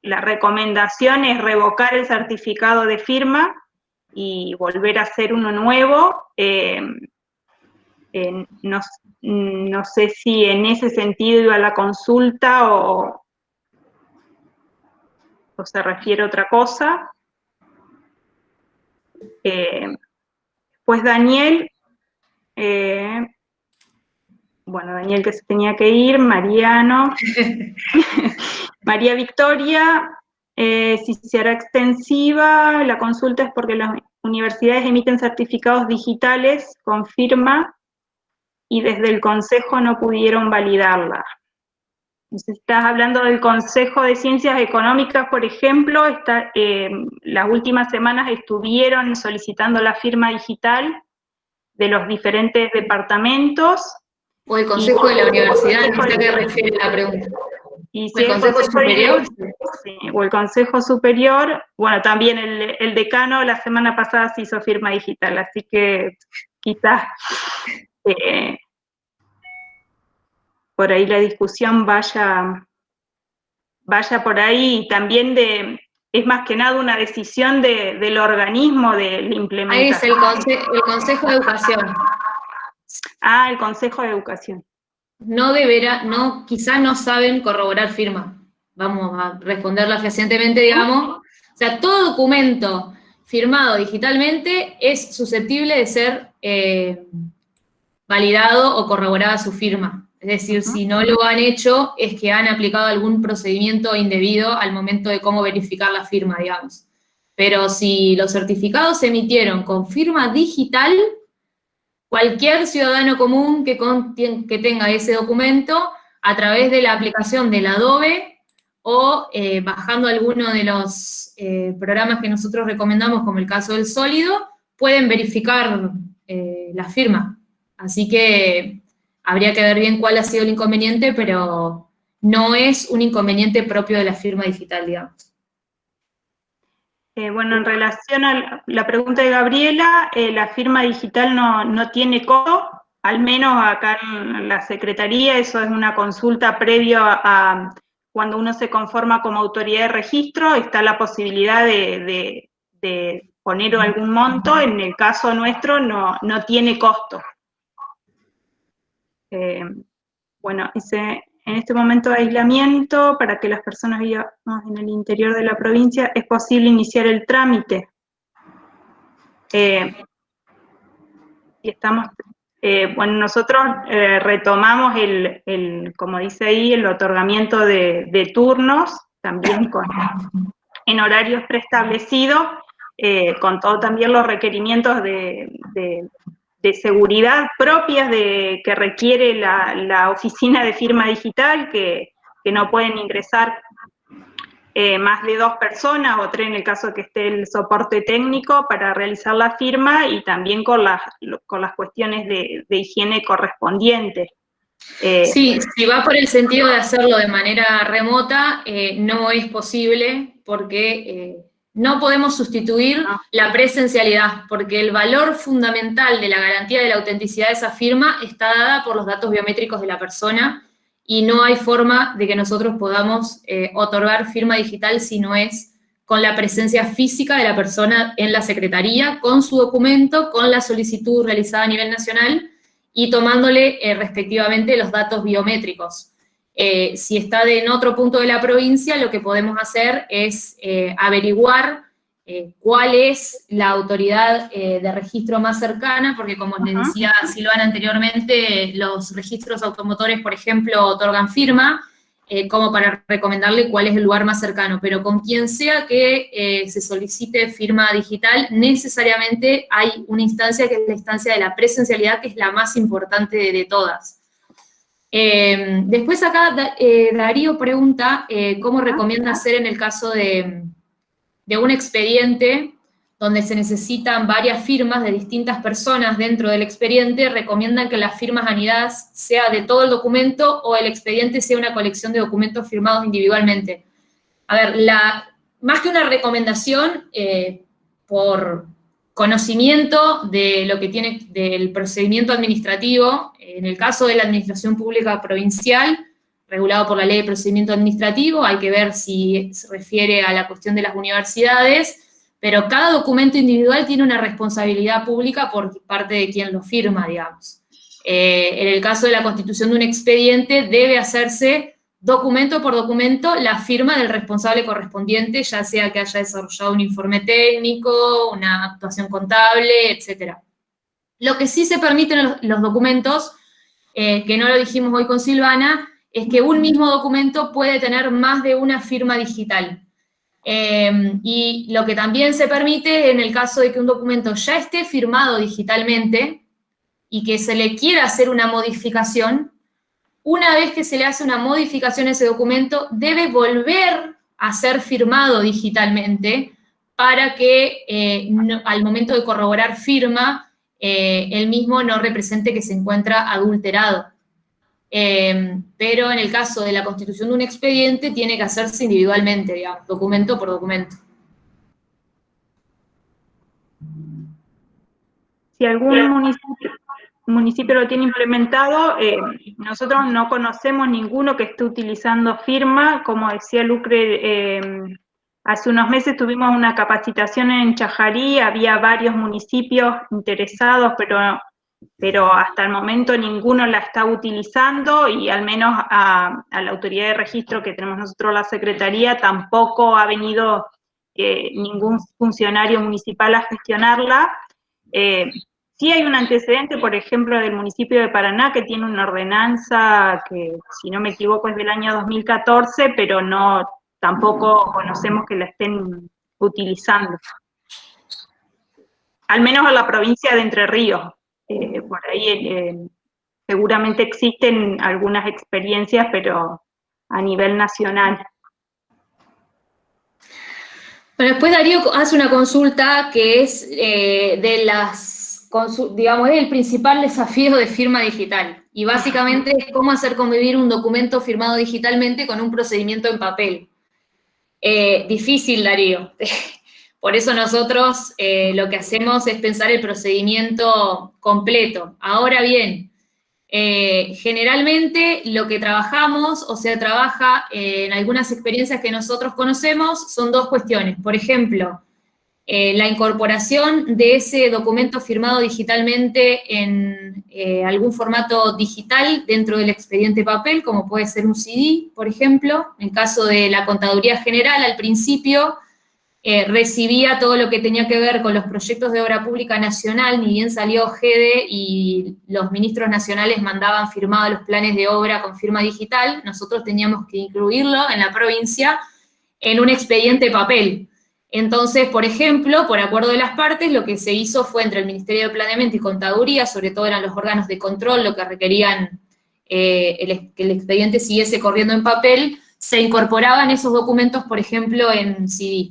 la recomendación es revocar el certificado de firma y volver a hacer uno nuevo. Eh, no, sé si en ese sentido iba la consulta o, se refiere a otra cosa. Eh, pues Daniel, eh, bueno, Daniel que se tenía que ir, Mariano, María Victoria, eh, si se hará extensiva, la consulta es porque las universidades emiten certificados digitales con firma y desde el Consejo no pudieron validarla. Si estás hablando del Consejo de Ciencias Económicas, por ejemplo, está, eh, las últimas semanas estuvieron solicitando la firma digital de los diferentes departamentos. O el Consejo de la Universidad, ¿a qué refiere la pregunta? Y si el Consejo, Superior. o el Consejo Superior, bueno, también el, el, decano la semana pasada se hizo firma digital, así que quizás eh, por ahí la discusión vaya, vaya por ahí y también de, es más que nada una decisión de, del organismo de la implementación. Ahí es el, el Consejo de Educación. Ah, el Consejo de Educación. No deberá, no, quizá no saben corroborar firma. Vamos a responderla fehacientemente, digamos. O sea, todo documento firmado digitalmente es susceptible de ser eh, validado o corroborada su firma. Es decir, si no lo han hecho, es que han aplicado algún procedimiento indebido al momento de cómo verificar la firma, digamos. Pero si los certificados se emitieron con firma digital, cualquier ciudadano común que, tenga ese documento, a través de la aplicación del Adobe o eh, bajando alguno de los eh, programas que nosotros recomendamos, como el caso del sólido, pueden verificar eh, la firma. Así que habría que ver bien cuál ha sido el inconveniente, pero no es un inconveniente propio de la firma digital, digamos. Eh, bueno, en relación a la pregunta de Gabriela, eh, la firma digital no, tiene costo, al menos acá en la Secretaría, eso es una consulta previa a, cuando uno se conforma como autoridad de registro, está la posibilidad de, poner algún monto, en el caso nuestro no, no tiene costo. Eh, bueno, en este momento de aislamiento, para que las personas vivamos en el interior de la provincia, es posible iniciar el trámite. Eh, y estamos, eh, bueno, nosotros retomamos el, como dice ahí, el otorgamiento de, turnos, también con, en horarios preestablecidos, con todos también los requerimientos de seguridad propias de, que requiere la, oficina de firma digital, que, no pueden ingresar eh, más de dos personas o tres en el caso que esté el soporte técnico para realizar la firma y también con las, con las cuestiones de, higiene correspondientes. Eh, sí, si va por el sentido de hacerlo de manera remota, eh, no es posible porque no podemos sustituir la presencialidad, porque el valor fundamental de la garantía de la autenticidad de esa firma está dada por los datos biométricos de la persona y no hay forma de que nosotros podamos eh, otorgar firma digital si no es con la presencia física de la persona en la secretaría, con su documento, con la solicitud realizada a nivel nacional y tomándole eh, respectivamente los datos biométricos. Eh, si está en otro punto de la provincia, lo que podemos hacer es eh, averiguar eh, cuál es la autoridad de registro más cercana, porque como les decía Silvana anteriormente, los registros automotores, por ejemplo, otorgan firma, como para recomendarle cuál es el lugar más cercano, pero con quien sea que se solicite firma digital, necesariamente hay una instancia que es la instancia de la presencialidad, que es la más importante de todas. Eh, después acá eh, Darío pregunta eh, cómo recomienda hacer en el caso de, un expediente donde se necesitan varias firmas de distintas personas dentro del expediente, recomiendan que las firmas anidadas sea de todo el documento o el expediente sea una colección de documentos firmados individualmente. A ver, la, más que una recomendación, por, conocimiento de lo que tiene del procedimiento administrativo, en el caso de la administración pública provincial, regulado por la ley de procedimiento administrativo, hay que ver si se refiere a la cuestión de las universidades, pero cada documento individual tiene una responsabilidad pública por parte de quien lo firma, digamos. Eh, en el caso de la constitución de un expediente, debe hacerse documento por documento la firma del responsable correspondiente, ya sea que haya desarrollado un informe técnico, una actuación contable, etc. Lo que sí se permiten los, los documentos, eh, que no lo dijimos hoy con Silvana, es que un mismo documento puede tener más de una firma digital. Eh, y lo que también se permite en el caso de que un documento ya esté firmado digitalmente y que se le quiera hacer una modificación, una vez que se le hace una modificación a ese documento, debe volver a ser firmado digitalmente para que eh, al momento de corroborar firma, eh, el mismo no represente que se encuentra adulterado. Eh, pero en el caso de la constitución de un expediente, tiene que hacerse individualmente, digamos, documento por documento. Si algún municipio, municipio lo tiene implementado, eh, nosotros no conocemos ninguno que esté utilizando firma, como decía Lucre, eh, hace unos meses tuvimos una capacitación en Chajarí, había varios municipios interesados, pero, pero hasta el momento ninguno la está utilizando y al menos a, la autoridad de registro que tenemos nosotros, la Secretaría, tampoco ha venido eh, ningún funcionario municipal a gestionarla. Sí hay un antecedente, por ejemplo, del municipio de Paraná, que tiene una ordenanza que, si no me equivoco, es del año 2014, pero no tampoco conocemos que la estén utilizando. Al menos en la provincia de Entre Ríos. Eh, por ahí eh, seguramente existen algunas experiencias, pero a nivel nacional. Bueno, después Darío hace una consulta que es eh, de las digamos, es el principal desafío de firma digital. Y básicamente es cómo hacer convivir un documento firmado digitalmente con un procedimiento en papel. Eh, difícil, Darío. Por eso nosotros eh, lo que hacemos es pensar el procedimiento completo. Ahora bien, eh, generalmente lo que trabajamos, o sea, trabaja en algunas experiencias que nosotros conocemos, son dos cuestiones. Por ejemplo, eh, la incorporación de ese documento firmado digitalmente en eh, algún formato digital dentro del expediente papel, como puede ser un CD, por ejemplo. En caso de la Contaduría General, al principio, eh, recibía todo lo que tenía que ver con los proyectos de obra pública nacional, ni bien salió GEDE y los ministros nacionales mandaban firmados los planes de obra con firma digital, nosotros teníamos que incluirlo en la provincia en un expediente papel. Entonces, por ejemplo, por acuerdo de las partes, lo que se hizo fue entre el Ministerio de Planeamiento y Contaduría, sobre todo eran los órganos de control lo que requerían eh, que el expediente siguiese corriendo en papel, se incorporaban esos documentos, por ejemplo, en CD.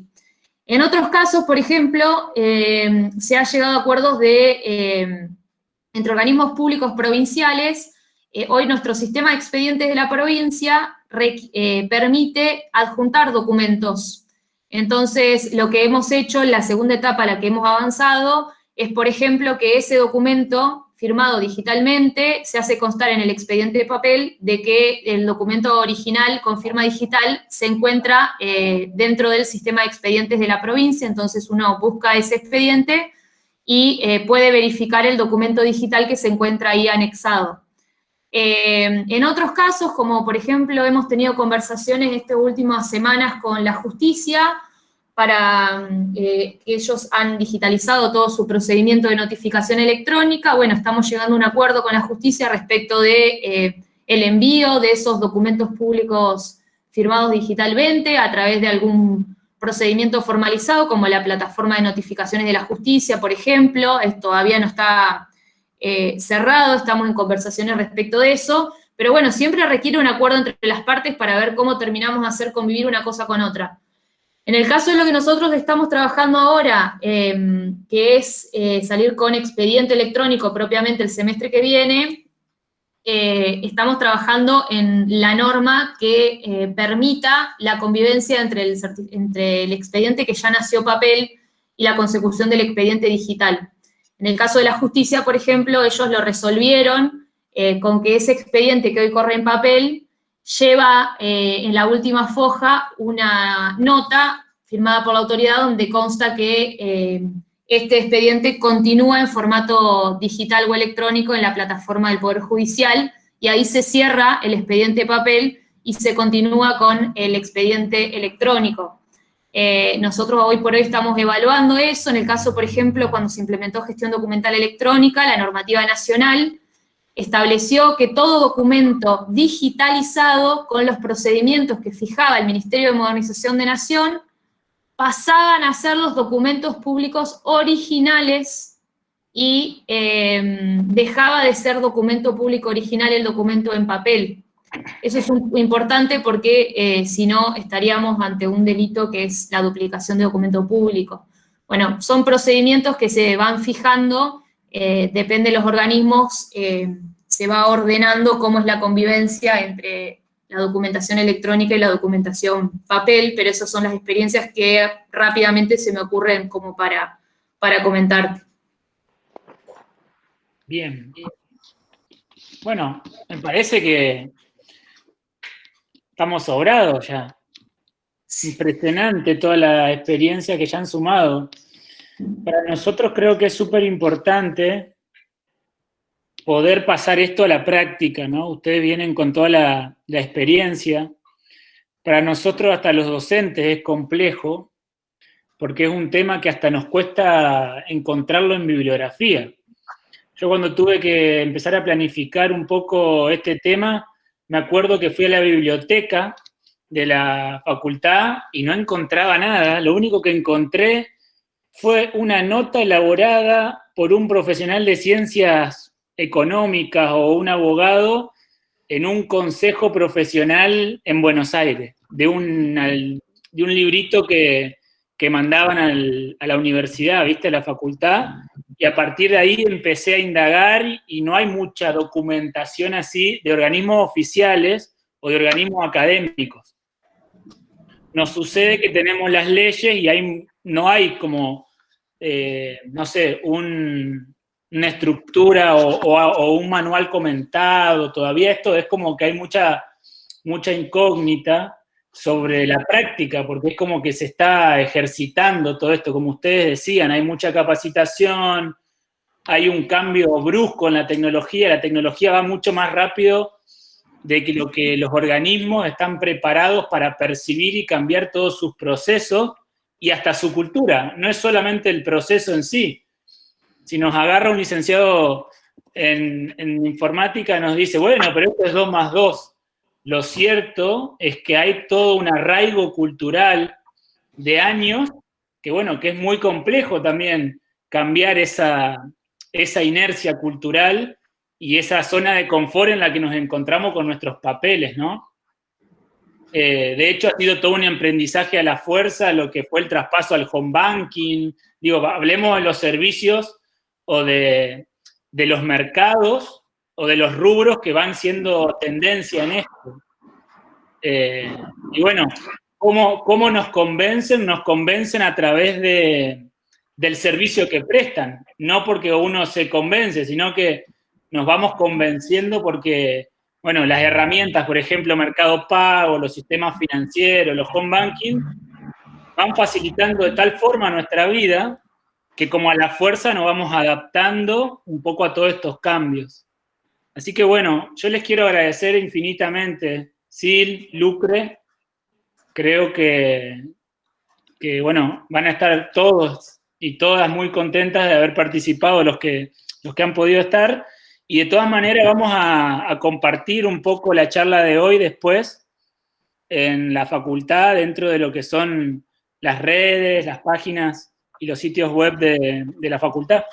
En otros casos, por ejemplo, eh, se ha llegado a acuerdos de, eh, entre organismos públicos provinciales, hoy nuestro sistema de expedientes de la provincia permite adjuntar documentos entonces, lo que hemos hecho, la segunda etapa a la que hemos avanzado, es, por ejemplo, que ese documento firmado digitalmente se hace constar en el expediente de papel de que el documento original con firma digital se encuentra eh, dentro del sistema de expedientes de la provincia, entonces uno busca ese expediente y eh, puede verificar el documento digital que se encuentra ahí anexado. Eh, en otros casos, como por ejemplo hemos tenido conversaciones estas últimas semanas con la justicia, para eh, que ellos han digitalizado todo su procedimiento de notificación electrónica, bueno, estamos llegando a un acuerdo con la justicia respecto de eh, el envío de esos documentos públicos firmados digitalmente a través de algún procedimiento formalizado, como la plataforma de notificaciones de la justicia, por ejemplo, todavía no está eh, cerrado, estamos en conversaciones respecto de eso, pero bueno, siempre requiere un acuerdo entre las partes para ver cómo terminamos de hacer convivir una cosa con otra. En el caso de lo que nosotros estamos trabajando ahora, em, que es eh, salir con expediente electrónico propiamente el semestre que viene, eh, estamos trabajando en la norma que permita la convivencia entre el, entre el expediente que ya nació papel y la consecución del expediente digital. En el caso de la justicia, por ejemplo, ellos lo resolvieron eh, con que ese expediente que hoy corre en papel lleva eh, en la última foja una nota firmada por la autoridad donde consta que eh, este expediente continúa en formato digital o electrónico en la plataforma del Poder Judicial y ahí se cierra el expediente papel y se continúa con el expediente electrónico. Eh, nosotros hoy por hoy estamos evaluando eso, en el caso, por ejemplo, cuando se implementó gestión documental electrónica, la normativa nacional estableció que todo documento digitalizado con los procedimientos que fijaba el Ministerio de Modernización de Nación pasaban a ser los documentos públicos originales y em, dejaba de ser documento público original el documento en papel. Eso es importante porque eh, si no estaríamos ante un delito que es la duplicación de documento público. Bueno, son procedimientos que se van fijando, eh, depende de los organismos, eh, se va ordenando cómo es la convivencia entre la documentación electrónica y la documentación papel, pero esas son las experiencias que rápidamente se me ocurren como para, para comentarte. Bien. Bueno, me parece que estamos sobrados ya. Es impresionante toda la experiencia que ya han sumado. Para nosotros creo que es súper importante poder pasar esto a la práctica, ¿no? Ustedes vienen con toda la, experiencia. Para nosotros, hasta los docentes, es complejo, porque es un tema que hasta nos cuesta encontrarlo en bibliografía. Yo cuando tuve que empezar a planificar un poco este tema, me acuerdo que fui a la biblioteca de la facultad y no encontraba nada. Lo único que encontré fue una nota elaborada por un profesional de ciencias económicas o un abogado en un consejo profesional en Buenos Aires, de un, de un librito que, mandaban a la universidad, ¿viste? A la facultad, y a partir de ahí empecé a indagar y no hay mucha documentación así de organismos oficiales o de organismos académicos. Nos sucede que tenemos las leyes y hay, no hay como, eh, no sé, un, una estructura o, un manual comentado, todavía esto es como que hay mucha, mucha incógnita sobre la práctica, porque es como que se está ejercitando todo esto, como ustedes decían, hay mucha capacitación, hay un cambio brusco en la tecnología, la tecnología va mucho más rápido de que lo que los organismos están preparados para percibir y cambiar todos sus procesos y hasta su cultura. No es solamente el proceso en sí, si nos agarra un licenciado en, informática y nos dice, bueno, pero esto es 2 más 2. Lo cierto es que hay todo un arraigo cultural de años que, bueno, que es muy complejo también cambiar esa, esa inercia cultural y esa zona de confort en la que nos encontramos con nuestros papeles, ¿no? Eh, de hecho, ha sido todo un aprendizaje a la fuerza, lo que fue el traspaso al home banking. Digo, hablemos de los servicios o de, los mercados o de los rubros que van siendo tendencia en esto. Eh, y bueno, ¿cómo, ¿cómo, nos convencen? Nos convencen a través de, del servicio que prestan, no porque uno se convence, sino que nos vamos convenciendo porque, bueno, las herramientas, por ejemplo, Mercado Pago, los sistemas financieros, los home banking, van facilitando de tal forma nuestra vida que como a la fuerza nos vamos adaptando un poco a todos estos cambios. Así que bueno, yo les quiero agradecer infinitamente, Sil, Lucre, creo que, que bueno, van a estar todos y todas muy contentas de haber participado los que, los que han podido estar, y de todas maneras vamos a, a compartir un poco la charla de hoy después en la facultad, dentro de lo que son las redes, las páginas y los sitios web de, la facultad.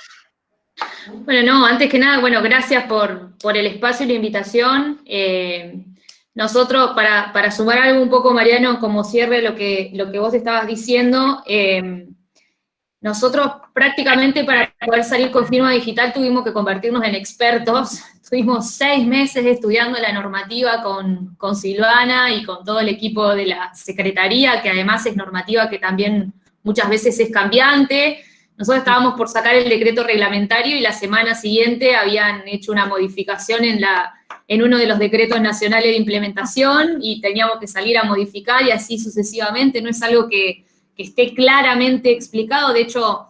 Bueno, no, antes que nada, bueno, gracias por, el espacio y la invitación. Eh, nosotros, para, sumar algo un poco, Mariano, como cierre lo que, lo que vos estabas diciendo, eh, nosotros prácticamente para poder salir con firma digital tuvimos que convertirnos en expertos. Tuvimos seis meses estudiando la normativa con, con Silvana y con todo el equipo de la Secretaría, que además es normativa que también muchas veces es cambiante. Nosotros estábamos por sacar el decreto reglamentario y la semana siguiente habían hecho una modificación en, la, en uno de los decretos nacionales de implementación y teníamos que salir a modificar y así sucesivamente. No es algo que, que esté claramente explicado. De hecho,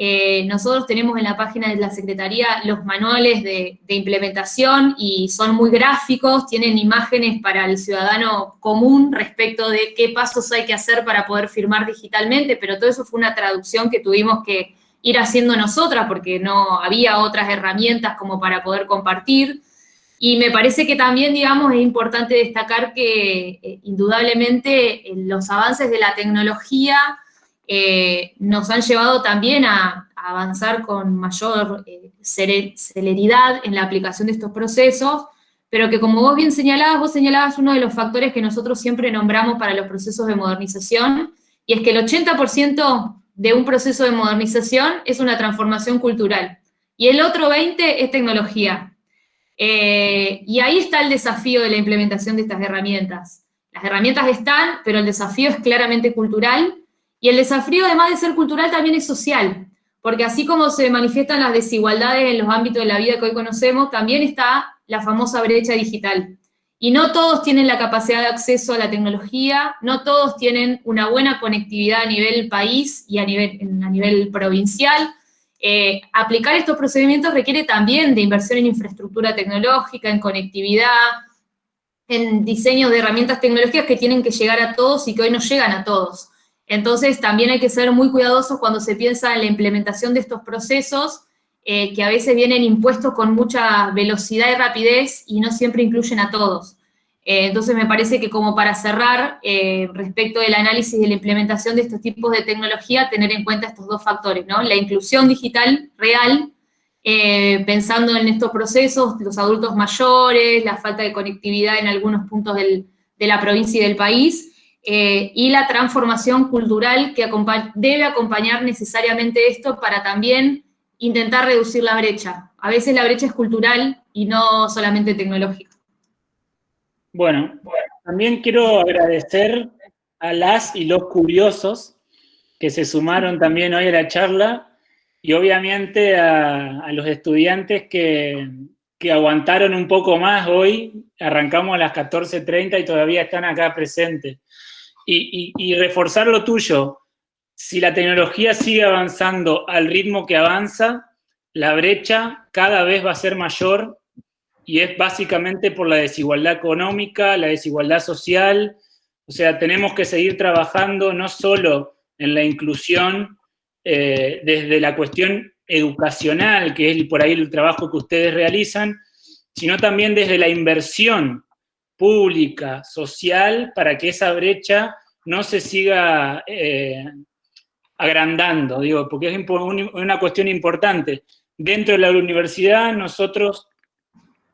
eh, nosotros tenemos en la página de la Secretaría los manuales de, implementación y son muy gráficos, tienen imágenes para el ciudadano común respecto de qué pasos hay que hacer para poder firmar digitalmente, pero todo eso fue una traducción que tuvimos que ir haciendo nosotras porque no había otras herramientas como para poder compartir. Y me parece que también, digamos, es importante destacar que eh, indudablemente los avances de la tecnología eh, nos han llevado también a, avanzar con mayor eh, celeridad en la aplicación de estos procesos, pero que como vos bien señalabas, vos señalabas uno de los factores que nosotros siempre nombramos para los procesos de modernización, y es que el 80% de un proceso de modernización es una transformación cultural, y el otro 20% es tecnología. Eh, y ahí está el desafío de la implementación de estas herramientas. Las herramientas están, pero el desafío es claramente cultural, y el desafío, además de ser cultural, también es social, porque así como se manifiestan las desigualdades en los ámbitos de la vida que hoy conocemos, también está la famosa brecha digital. Y no todos tienen la capacidad de acceso a la tecnología, no todos tienen una buena conectividad a nivel país y a nivel, a nivel provincial. Eh, aplicar estos procedimientos requiere también de inversión en infraestructura tecnológica, en conectividad, en diseño de herramientas tecnológicas que tienen que llegar a todos y que hoy no llegan a todos. Entonces, también hay que ser muy cuidadosos cuando se piensa en la implementación de estos procesos, eh, que a veces vienen impuestos con mucha velocidad y rapidez y no siempre incluyen a todos. Eh, entonces, me parece que como para cerrar, eh, respecto del análisis de la implementación de estos tipos de tecnología, tener en cuenta estos dos factores, ¿no? La inclusión digital real, pensando en estos procesos, los adultos mayores, la falta de conectividad en algunos puntos de la provincia y del país, eh, y la transformación cultural que debe acompañar necesariamente esto para también intentar reducir la brecha. A veces la brecha es cultural y no solamente tecnológica. Bueno, también quiero agradecer a las y los curiosos que se sumaron también hoy a la charla y obviamente a, los estudiantes que, que, aguantaron un poco más hoy. Arrancamos a las 14.30 y todavía están acá presentes y, reforzar lo tuyo. Si la tecnología sigue avanzando al ritmo que avanza, la brecha cada vez va a ser mayor y es básicamente por la desigualdad económica, la desigualdad social. O sea, tenemos que seguir trabajando no solo en la inclusión eh, desde la cuestión educacional, que es por ahí el trabajo que ustedes realizan, sino también desde la inversión pública, social, para que esa brecha no se siga eh, agrandando, digo, porque es una cuestión importante. Dentro de la universidad, nosotros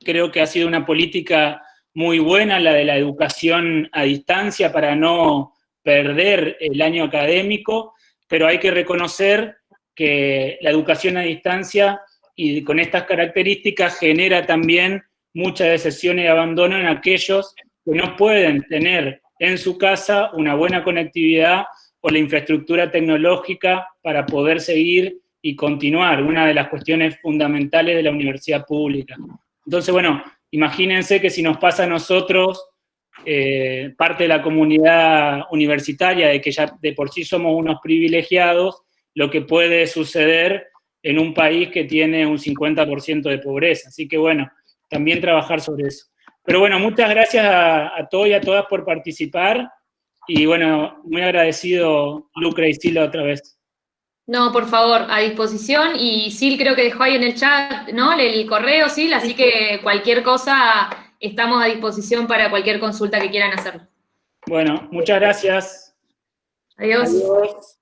creo que ha sido una política muy buena la de la educación a distancia para no perder el año académico, pero hay que reconocer que la educación a distancia y con estas características genera también mucha decepción y abandono en aquellos que no pueden tener en su casa una buena conectividad o la infraestructura tecnológica para poder seguir y continuar, una de las cuestiones fundamentales de la universidad pública. Entonces, bueno, imagínense que si nos pasa a nosotros, eh, parte de la comunidad universitaria, de que ya de por sí somos unos privilegiados, lo que puede suceder en un país que tiene un 50% de pobreza. Así que bueno, también trabajar sobre eso. Pero bueno, muchas gracias a, todos y a todas por participar. Y bueno, muy agradecido Lucre y Sila otra vez. No, por favor, a disposición. Y Sil creo que dejó ahí en el chat, ¿no? El correo, Sil, así que cualquier cosa, estamos a disposición para cualquier consulta que quieran hacer. Bueno, muchas gracias. Adiós. Adiós.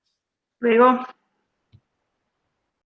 Luego.